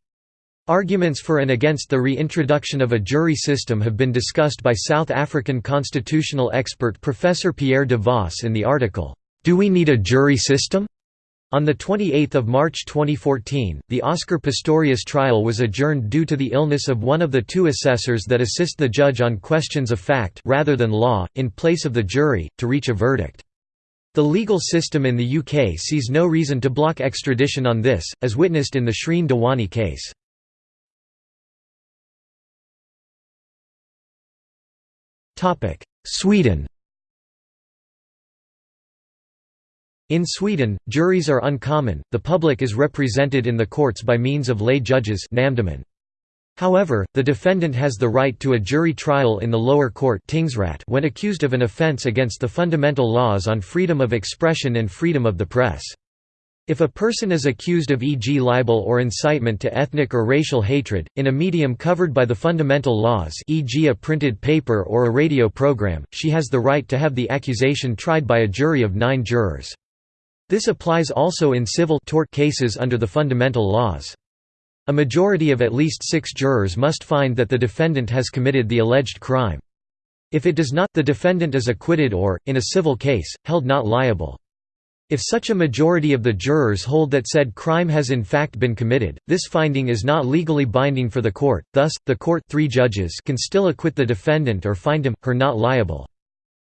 Arguments for and against the reintroduction of a jury system have been discussed by South African constitutional expert Professor Pierre de Vos in the article, "'Do we need a jury system?' On 28 March 2014, the Oscar Pistorius trial was adjourned due to the illness of one of the two assessors that assist the judge on questions of fact rather than law, in place of the jury, to reach a verdict. The legal system in the UK sees no reason to block extradition on this, as witnessed in the Shrien Dewani case. Sweden In Sweden, juries are uncommon, the public is represented in the courts by means of lay judges However, the defendant has the right to a jury trial in the lower court when accused of an offence against the fundamental laws on freedom of expression and freedom of the press. If a person is accused of e.g. libel or incitement to ethnic or racial hatred, in a medium covered by the fundamental laws e.g. a printed paper or a radio program, she has the right to have the accusation tried by a jury of nine jurors. This applies also in civil tort cases under the fundamental laws. A majority of at least six jurors must find that the defendant has committed the alleged crime. If it does not, the defendant is acquitted or, in a civil case, held not liable. If such a majority of the jurors hold that said crime has in fact been committed, this finding is not legally binding for the court, thus, the court three judges can still acquit the defendant or find him, her not liable.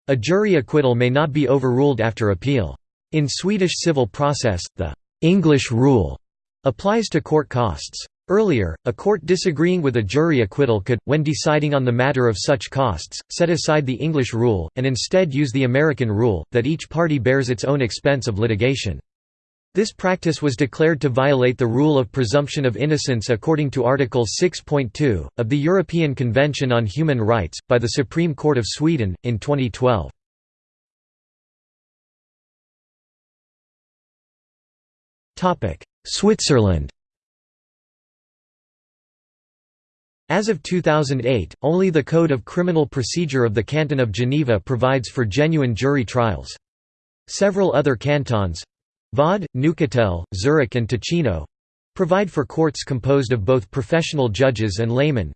A jury acquittal may not be overruled after appeal. In Swedish civil process, the «English rule» applies to court costs. Earlier, a court disagreeing with a jury acquittal could, when deciding on the matter of such costs, set aside the English rule, and instead use the American rule, that each party bears its own expense of litigation. This practice was declared to violate the rule of presumption of innocence according to Article 6.2, of the European Convention on Human Rights, by the Supreme Court of Sweden, in 2012. Switzerland. As of 2008, only the Code of Criminal Procedure of the Canton of Geneva provides for genuine jury trials. Several other cantons—Vaud, Neuchâtel, Zurich and Ticino, provide for courts composed of both professional judges and laymen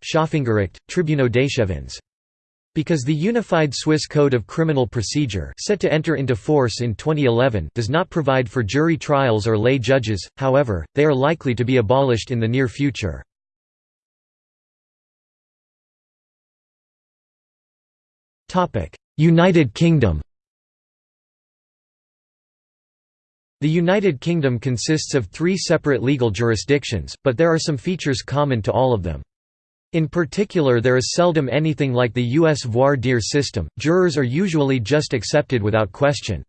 Because the Unified Swiss Code of Criminal Procedure set to enter into force in 2011 does not provide for jury trials or lay judges, however, they are likely to be abolished in the near future. United Kingdom The United Kingdom consists of three separate legal jurisdictions, but there are some features common to all of them. In particular there is seldom anything like the U.S. voir dire system, jurors are usually just accepted without question.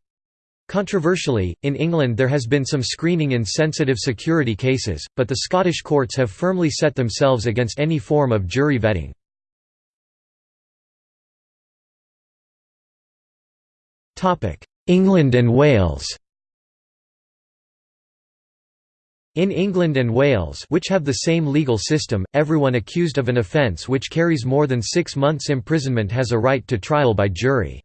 Controversially, in England there has been some screening in sensitive security cases, but the Scottish courts have firmly set themselves against any form of jury vetting. England and Wales In England and Wales which have the same legal system, everyone accused of an offence which carries more than six months imprisonment has a right to trial by jury.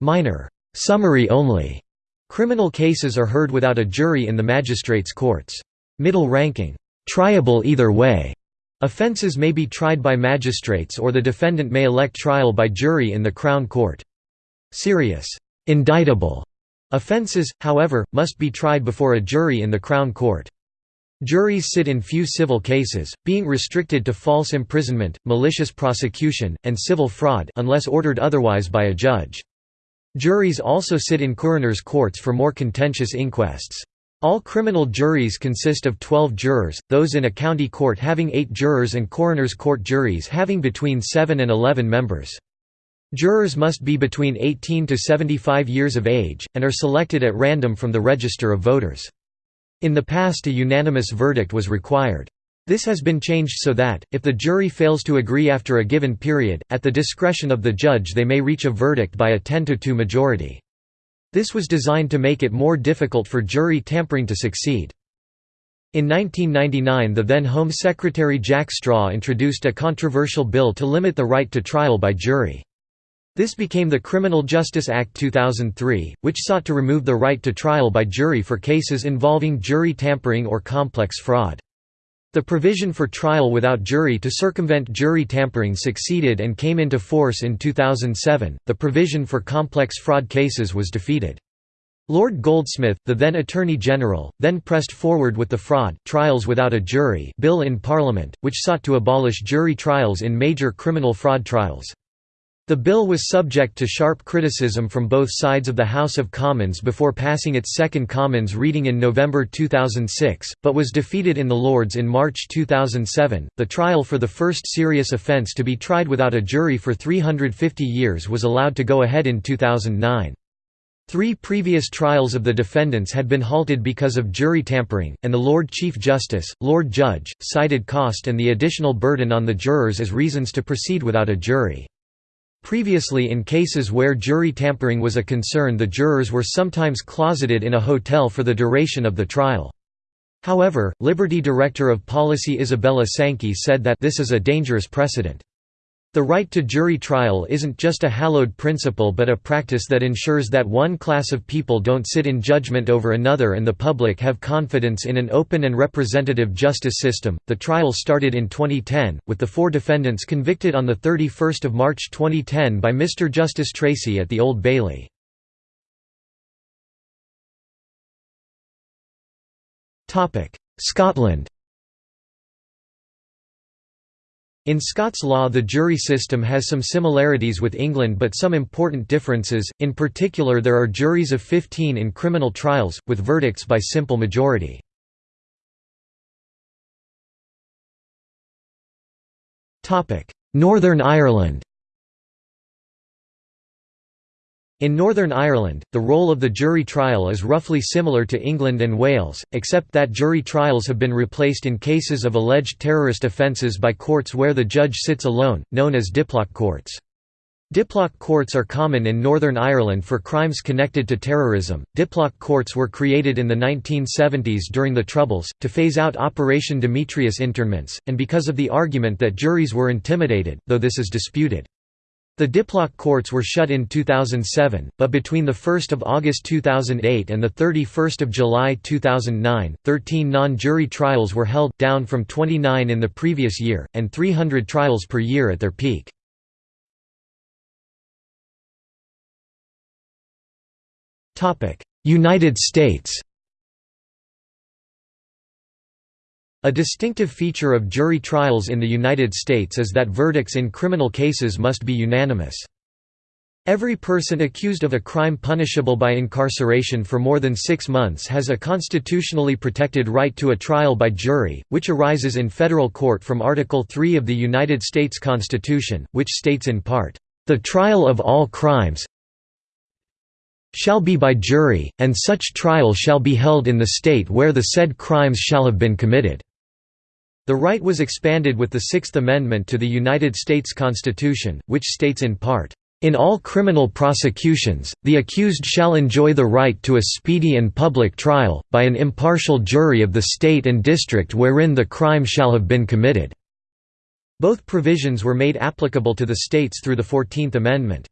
Minor, summary only, criminal cases are heard without a jury in the magistrates' courts. Middle-ranking, triable either way, offences may be tried by magistrates or the defendant may elect trial by jury in the Crown Court. Serious Indictable offences, however, must be tried before a jury in the Crown Court. Juries sit in few civil cases, being restricted to false imprisonment, malicious prosecution, and civil fraud unless ordered otherwise by a judge. Juries also sit in coroners' courts for more contentious inquests. All criminal juries consist of 12 jurors, those in a county court having 8 jurors and coroners' court juries having between 7 and 11 members. Jurors must be between 18 to 75 years of age, and are selected at random from the register of voters. In the past a unanimous verdict was required. This has been changed so that, if the jury fails to agree after a given period, at the discretion of the judge they may reach a verdict by a 10 to 2 majority. This was designed to make it more difficult for jury tampering to succeed. In 1999 the then Home Secretary Jack Straw introduced a controversial bill to limit the right to trial by jury. This became the Criminal Justice Act 2003, which sought to remove the right to trial by jury for cases involving jury tampering or complex fraud. The provision for trial without jury to circumvent jury tampering succeeded and came into force in 2007. The provision for complex fraud cases was defeated. Lord Goldsmith, the then Attorney General, then pressed forward with the Fraud Trials Without a Jury bill in Parliament, which sought to abolish jury trials in major criminal fraud trials. The bill was subject to sharp criticism from both sides of the House of Commons before passing its second Commons reading in November 2006, but was defeated in the Lords in March 2007. The trial for the first serious offence to be tried without a jury for 350 years was allowed to go ahead in 2009. Three previous trials of the defendants had been halted because of jury tampering, and the Lord Chief Justice, Lord Judge, cited cost and the additional burden on the jurors as reasons to proceed without a jury. Previously in cases where jury tampering was a concern the jurors were sometimes closeted in a hotel for the duration of the trial. However, Liberty Director of Policy Isabella Sankey said that this is a dangerous precedent. The right to jury trial isn't just a hallowed principle but a practice that ensures that one class of people don't sit in judgment over another and the public have confidence in an open and representative justice system. The trial started in 2010, with the four defendants convicted on 31 March 2010 by Mr. Justice Treacy at the Old Bailey. Scotland In Scots law the jury system has some similarities with England but some important differences, in particular there are juries of 15 in criminal trials, with verdicts by simple majority. Northern Ireland In Northern Ireland, the role of the jury trial is roughly similar to England and Wales, except that jury trials have been replaced in cases of alleged terrorist offences by courts where the judge sits alone, known as diplock courts. Diplock courts are common in Northern Ireland for crimes connected to terrorism. Diplock courts were created in the 1970s during the Troubles, to phase out Operation Demetrius internments, and because of the argument that juries were intimidated, though this is disputed. The Diplock courts were shut in 2007, but between 1 August 2008 and 31 July 2009, 13 non-jury trials were held, down from 29 in the previous year, and 300 trials per year at their peak. United States A distinctive feature of jury trials in the United States is that verdicts in criminal cases must be unanimous. Every person accused of a crime punishable by incarceration for more than six months has a constitutionally protected right to a trial by jury, which arises in federal court from Article 3 of the United States Constitution, which states in part, "...the trial of all crimes shall be by jury, and such trial shall be held in the state where the said crimes shall have been committed." The right was expanded with the Sixth Amendment to the United States Constitution, which states in part, "...in all criminal prosecutions, the accused shall enjoy the right to a speedy and public trial, by an impartial jury of the state and district wherein the crime shall have been committed." Both provisions were made applicable to the states through the Fourteenth Amendment.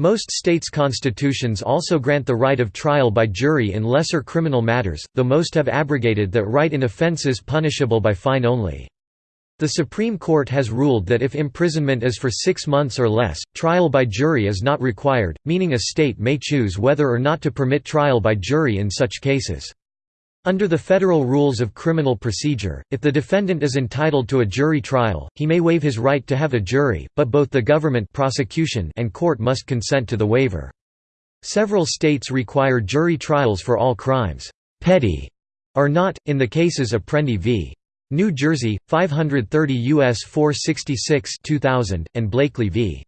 Most states' constitutions also grant the right of trial by jury in lesser criminal matters, though most have abrogated that right in offences punishable by fine only. The Supreme Court has ruled that if imprisonment is for six months or less, trial by jury is not required, meaning a state may choose whether or not to permit trial by jury in such cases. Under the Federal Rules of Criminal Procedure, if the defendant is entitled to a jury trial, he may waive his right to have a jury, but both the government prosecution and court must consent to the waiver. Several states require jury trials for all crimes. Petty are not, in the cases Apprendi v. New Jersey, 530 U.S. 466 2000, and Blakely v.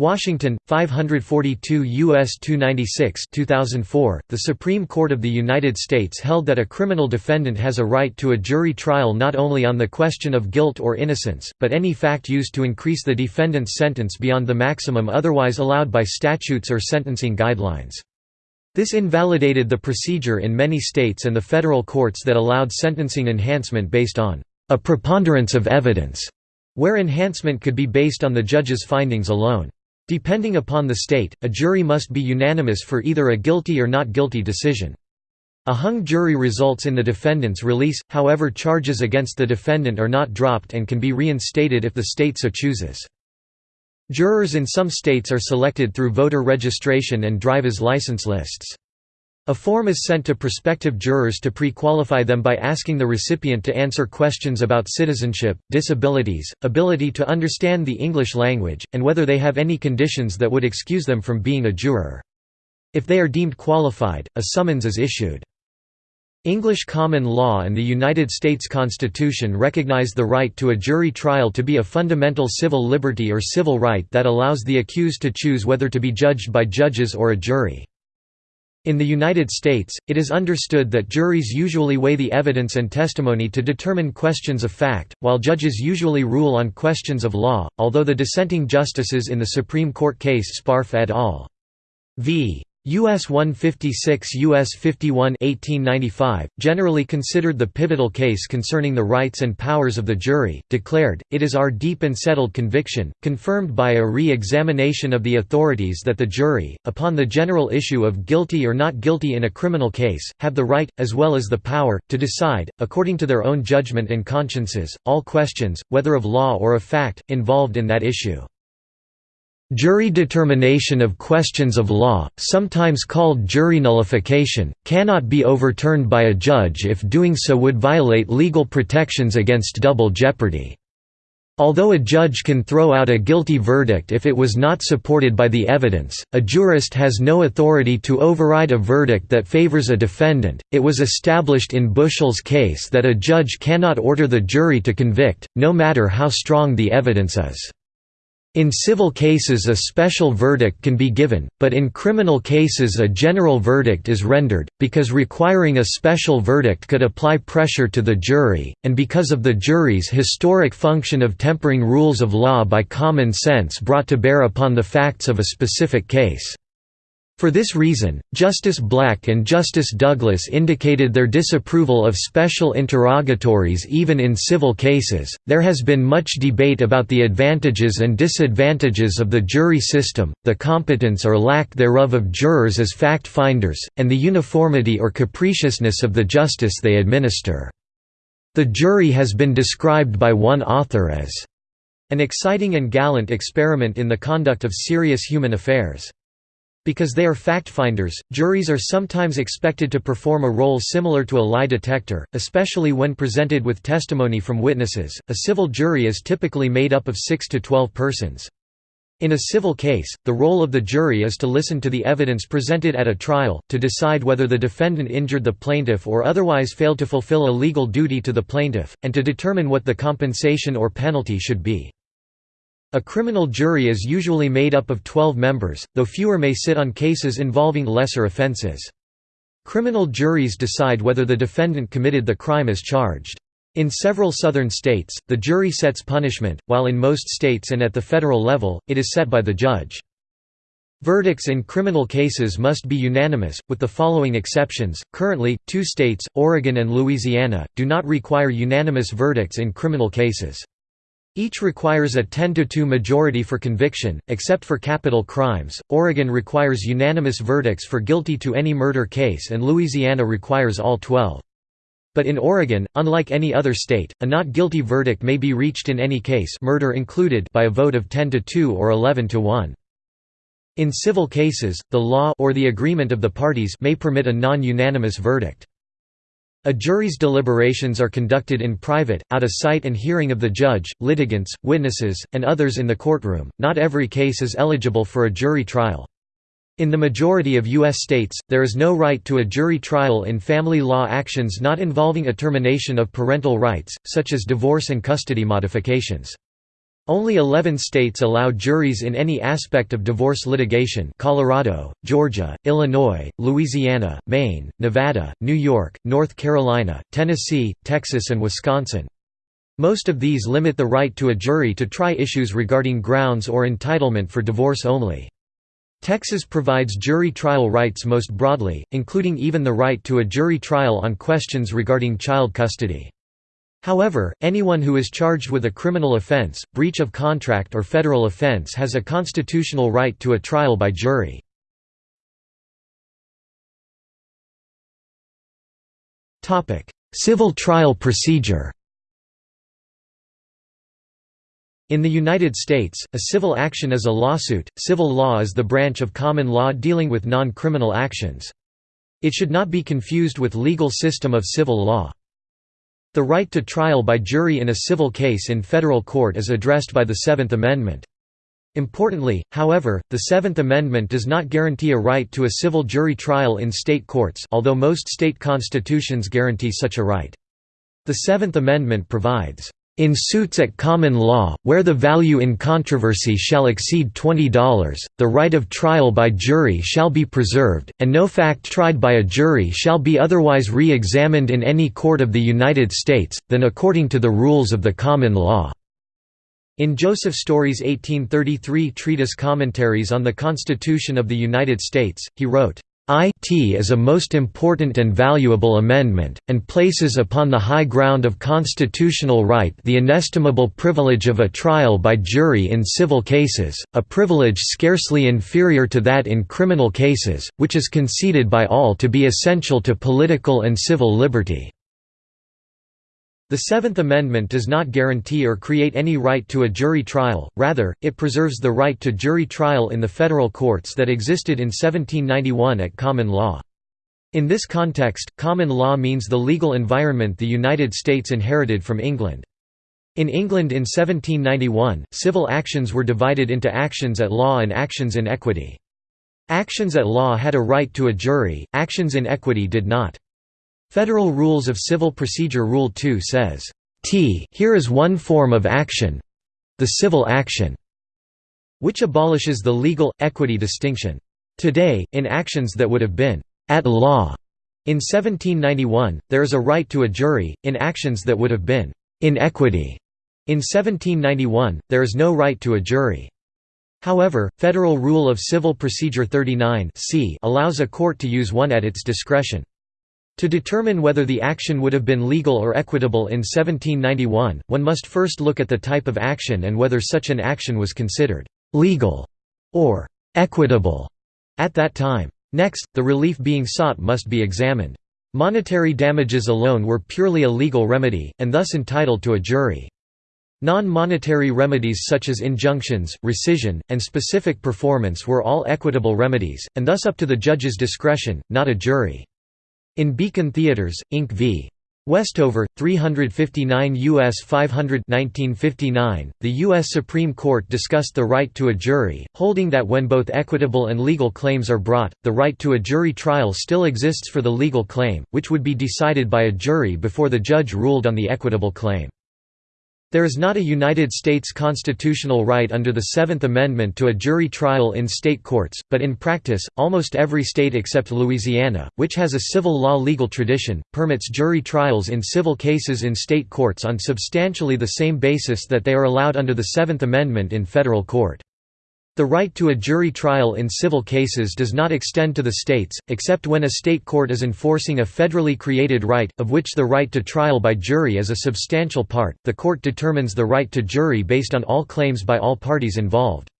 Washington, 542 U.S. 296 2004, the Supreme Court of the United States held that a criminal defendant has a right to a jury trial not only on the question of guilt or innocence, but any fact used to increase the defendant's sentence beyond the maximum otherwise allowed by statutes or sentencing guidelines. This invalidated the procedure in many states and the federal courts that allowed sentencing enhancement based on a preponderance of evidence, where enhancement could be based on the judge's findings alone. Depending upon the state, a jury must be unanimous for either a guilty or not guilty decision. A hung jury results in the defendant's release, however charges against the defendant are not dropped and can be reinstated if the state so chooses. Jurors in some states are selected through voter registration and driver's license lists. A form is sent to prospective jurors to pre-qualify them by asking the recipient to answer questions about citizenship, disabilities, ability to understand the English language, and whether they have any conditions that would excuse them from being a juror. If they are deemed qualified, a summons is issued. English common law and the United States Constitution recognize the right to a jury trial to be a fundamental civil liberty or civil right that allows the accused to choose whether to be judged by judges or a jury. In the United States, it is understood that juries usually weigh the evidence and testimony to determine questions of fact, while judges usually rule on questions of law, although the dissenting justices in the Supreme Court case Sparf et al. v. US 156 US 51 1895, generally considered the pivotal case concerning the rights and powers of the jury, declared, it is our deep and settled conviction, confirmed by a re-examination of the authorities that the jury, upon the general issue of guilty or not guilty in a criminal case, have the right, as well as the power, to decide, according to their own judgment and consciences, all questions, whether of law or of fact, involved in that issue. Jury determination of questions of law, sometimes called jury nullification, cannot be overturned by a judge if doing so would violate legal protections against double jeopardy. Although a judge can throw out a guilty verdict if it was not supported by the evidence, a jurist has no authority to override a verdict that favors a defendant. It was established in Bushell's case that a judge cannot order the jury to convict, no matter how strong the evidence is. In civil cases a special verdict can be given, but in criminal cases a general verdict is rendered, because requiring a special verdict could apply pressure to the jury, and because of the jury's historic function of tempering rules of law by common sense brought to bear upon the facts of a specific case. For this reason, Justice Black and Justice Douglas indicated their disapproval of special interrogatories even in civil cases. There has been much debate about the advantages and disadvantages of the jury system, the competence or lack thereof of jurors as fact finders, and the uniformity or capriciousness of the justice they administer. The jury has been described by one author as an exciting and gallant experiment in the conduct of serious human affairs. Because they are fact-finders, juries are sometimes expected to perform a role similar to a lie detector, especially when presented with testimony from witnesses. A civil jury is typically made up of 6 to 12 persons. In a civil case, the role of the jury is to listen to the evidence presented at a trial, to decide whether the defendant injured the plaintiff or otherwise failed to fulfill a legal duty to the plaintiff, and to determine what the compensation or penalty should be. A criminal jury is usually made up of 12 members, though fewer may sit on cases involving lesser offenses. Criminal juries decide whether the defendant committed the crime as charged. In several southern states, the jury sets punishment, while in most states and at the federal level, it is set by the judge. Verdicts in criminal cases must be unanimous, with the following exceptions. Currently, two states, Oregon and Louisiana, do not require unanimous verdicts in criminal cases. Each requires a 10 to 2 majority for conviction, except for capital crimes. Oregon requires unanimous verdicts for guilty to any murder case and Louisiana requires all 12. But in Oregon, unlike any other state, a not guilty verdict may be reached in any case murder included by a vote of 10 to 2 or 11 to 1. In civil cases, the law or the agreement of the parties may permit a non-unanimous verdict. A jury's deliberations are conducted in private, out of sight and hearing of the judge, litigants, witnesses, and others in the courtroom. Not every case is eligible for a jury trial. In the majority of U.S. states, there is no right to a jury trial in family law actions not involving a termination of parental rights, such as divorce and custody modifications. Only 11 states allow juries in any aspect of divorce litigation Colorado, Georgia, Illinois, Louisiana, Maine, Nevada, New York, North Carolina, Tennessee, Texas and Wisconsin. Most of these limit the right to a jury to try issues regarding grounds or entitlement for divorce only. Texas provides jury trial rights most broadly, including even the right to a jury trial on questions regarding child custody. However, anyone who is charged with a criminal offense, breach of contract or federal offense has a constitutional right to a trial by jury. Civil trial procedure In the United States, a civil action is a lawsuit. Civil law is the branch of common law dealing with non-criminal actions. It should not be confused with legal system of civil law. The right to trial by jury in a civil case in federal court is addressed by the Seventh Amendment. Importantly, however, the Seventh Amendment does not guarantee a right to a civil jury trial in state courts although most state constitutions guarantee such a right. The Seventh Amendment provides, in suits at common law, where the value in controversy shall exceed $20, the right of trial by jury shall be preserved, and no fact tried by a jury shall be otherwise re-examined in any court of the United States, than according to the rules of the common law." In Joseph Story's 1833 treatise Commentaries on the Constitution of the United States, he wrote, IT is a most important and valuable amendment, and places upon the high ground of constitutional right the inestimable privilege of a trial by jury in civil cases, a privilege scarcely inferior to that in criminal cases, which is conceded by all to be essential to political and civil liberty. The Seventh Amendment does not guarantee or create any right to a jury trial, rather, it preserves the right to jury trial in the federal courts that existed in 1791 at common law. In this context, common law means the legal environment the United States inherited from England. In England in 1791, civil actions were divided into actions at law and actions in equity. Actions at law had a right to a jury, actions in equity did not. Federal Rules of Civil Procedure Rule 2 says, T here is one form of action—the civil action, which abolishes the legal, equity distinction. Today, in actions that would have been at law in 1791, there is a right to a jury, in actions that would have been in equity. In 1791, there is no right to a jury. However, Federal Rule of Civil Procedure 39 c allows a court to use one at its discretion. To determine whether the action would have been legal or equitable in 1791, one must first look at the type of action and whether such an action was considered «legal» or «equitable» at that time. Next, the relief being sought must be examined. Monetary damages alone were purely a legal remedy, and thus entitled to a jury. Non-monetary remedies such as injunctions, rescission, and specific performance were all equitable remedies, and thus up to the judge's discretion, not a jury. In Beacon Theatres, Inc. v. Westover, 359 U.S. 500 1959, the U.S. Supreme Court discussed the right to a jury, holding that when both equitable and legal claims are brought, the right to a jury trial still exists for the legal claim, which would be decided by a jury before the judge ruled on the equitable claim. There is not a United States constitutional right under the Seventh Amendment to a jury trial in state courts, but in practice, almost every state except Louisiana, which has a civil law legal tradition, permits jury trials in civil cases in state courts on substantially the same basis that they are allowed under the Seventh Amendment in federal court. The right to a jury trial in civil cases does not extend to the states, except when a state court is enforcing a federally created right, of which the right to trial by jury is a substantial part. The court determines the right to jury based on all claims by all parties involved.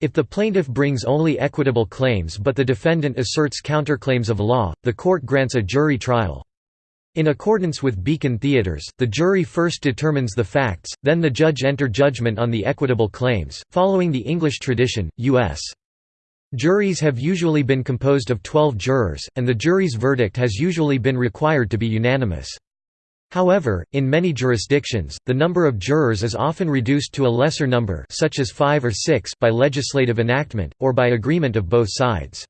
If the plaintiff brings only equitable claims but the defendant asserts counterclaims of law, the court grants a jury trial. In accordance with Beacon Theatres, the jury first determines the facts, then the judge enter judgment on the equitable claims. Following the English tradition, U.S. juries have usually been composed of 12 jurors, and the jury's verdict has usually been required to be unanimous. However, in many jurisdictions, the number of jurors is often reduced to a lesser number such as five or six by legislative enactment, or by agreement of both sides.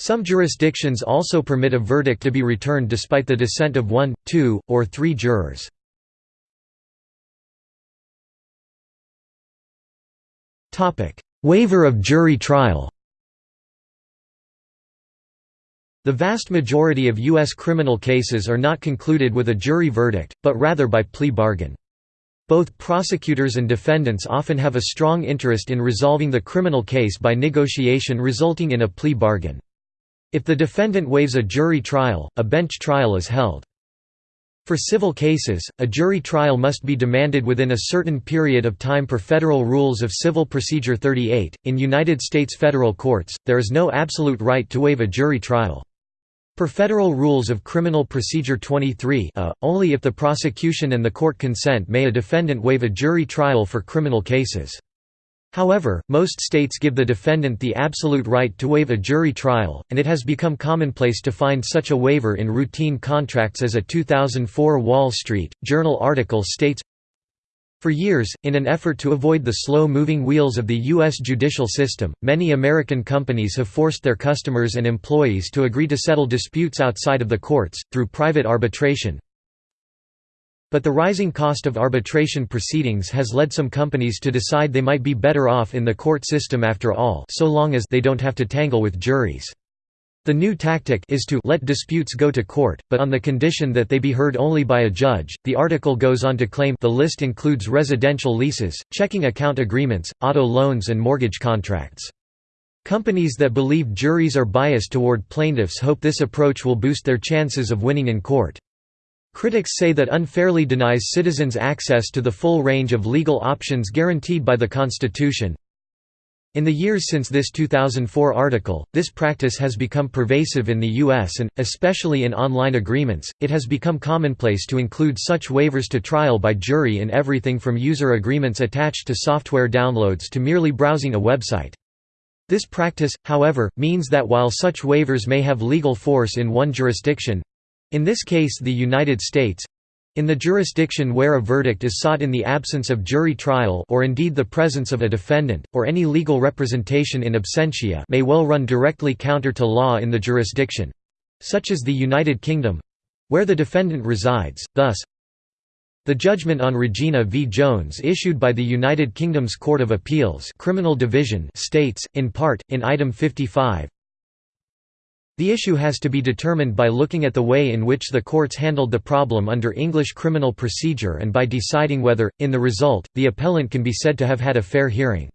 Some jurisdictions also permit a verdict to be returned despite the dissent of one, two, or three jurors. Waiver of jury trial The vast majority of U.S. criminal cases are not concluded with a jury verdict, but rather by plea bargain. Both prosecutors and defendants often have a strong interest in resolving the criminal case by negotiation resulting in a plea bargain. If the defendant waives a jury trial, a bench trial is held. For civil cases, a jury trial must be demanded within a certain period of time per Federal Rules of Civil Procedure 38. In United States federal courts, there is no absolute right to waive a jury trial. Per Federal Rules of Criminal Procedure 23 a, only if the prosecution and the court consent may a defendant waive a jury trial for criminal cases. However, most states give the defendant the absolute right to waive a jury trial, and it has become commonplace to find such a waiver in routine contracts as a 2004 Wall Street Journal article states, for years, in an effort to avoid the slow-moving wheels of the U.S. judicial system, many American companies have forced their customers and employees to agree to settle disputes outside of the courts, through private arbitration, but the rising cost of arbitration proceedings has led some companies to decide they might be better off in the court system after all so long as they don't have to tangle with juries. The new tactic is to let disputes go to court, but on the condition that they be heard only by a judge. The article goes on to claim the list includes residential leases, checking account agreements, auto loans and mortgage contracts. Companies that believe juries are biased toward plaintiffs hope this approach will boost their chances of winning in court. Critics say that unfairly denies citizens access to the full range of legal options guaranteed by the Constitution. In the years since this 2004 article, this practice has become pervasive in the US and, especially in online agreements, it has become commonplace to include such waivers to trial by jury in everything from user agreements attached to software downloads to merely browsing a website. This practice, however, means that while such waivers may have legal force in one jurisdiction—in this case the United States, in the jurisdiction where a verdict is sought in the absence of jury trial or indeed the presence of a defendant, or any legal representation in absentia may well run directly counter to law in the jurisdiction—such as the United Kingdom—where the defendant resides, thus, the judgment on Regina v. Jones issued by the United Kingdom's Court of Appeals Criminal Division states, in part, in Item 55, the issue has to be determined by looking at the way in which the courts handled the problem under English criminal procedure and by deciding whether, in the result, the appellant can be said to have had a fair hearing.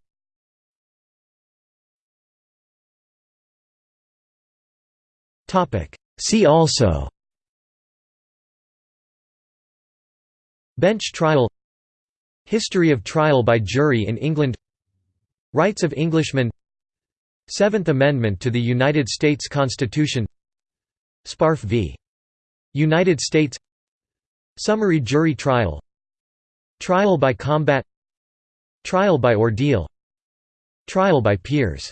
See also Bench trial History of trial by jury in England Rights of Englishmen Seventh Amendment to the United States Constitution. Sparf v. United States. Summary jury trial. Trial by combat. Trial by ordeal. Trial by peers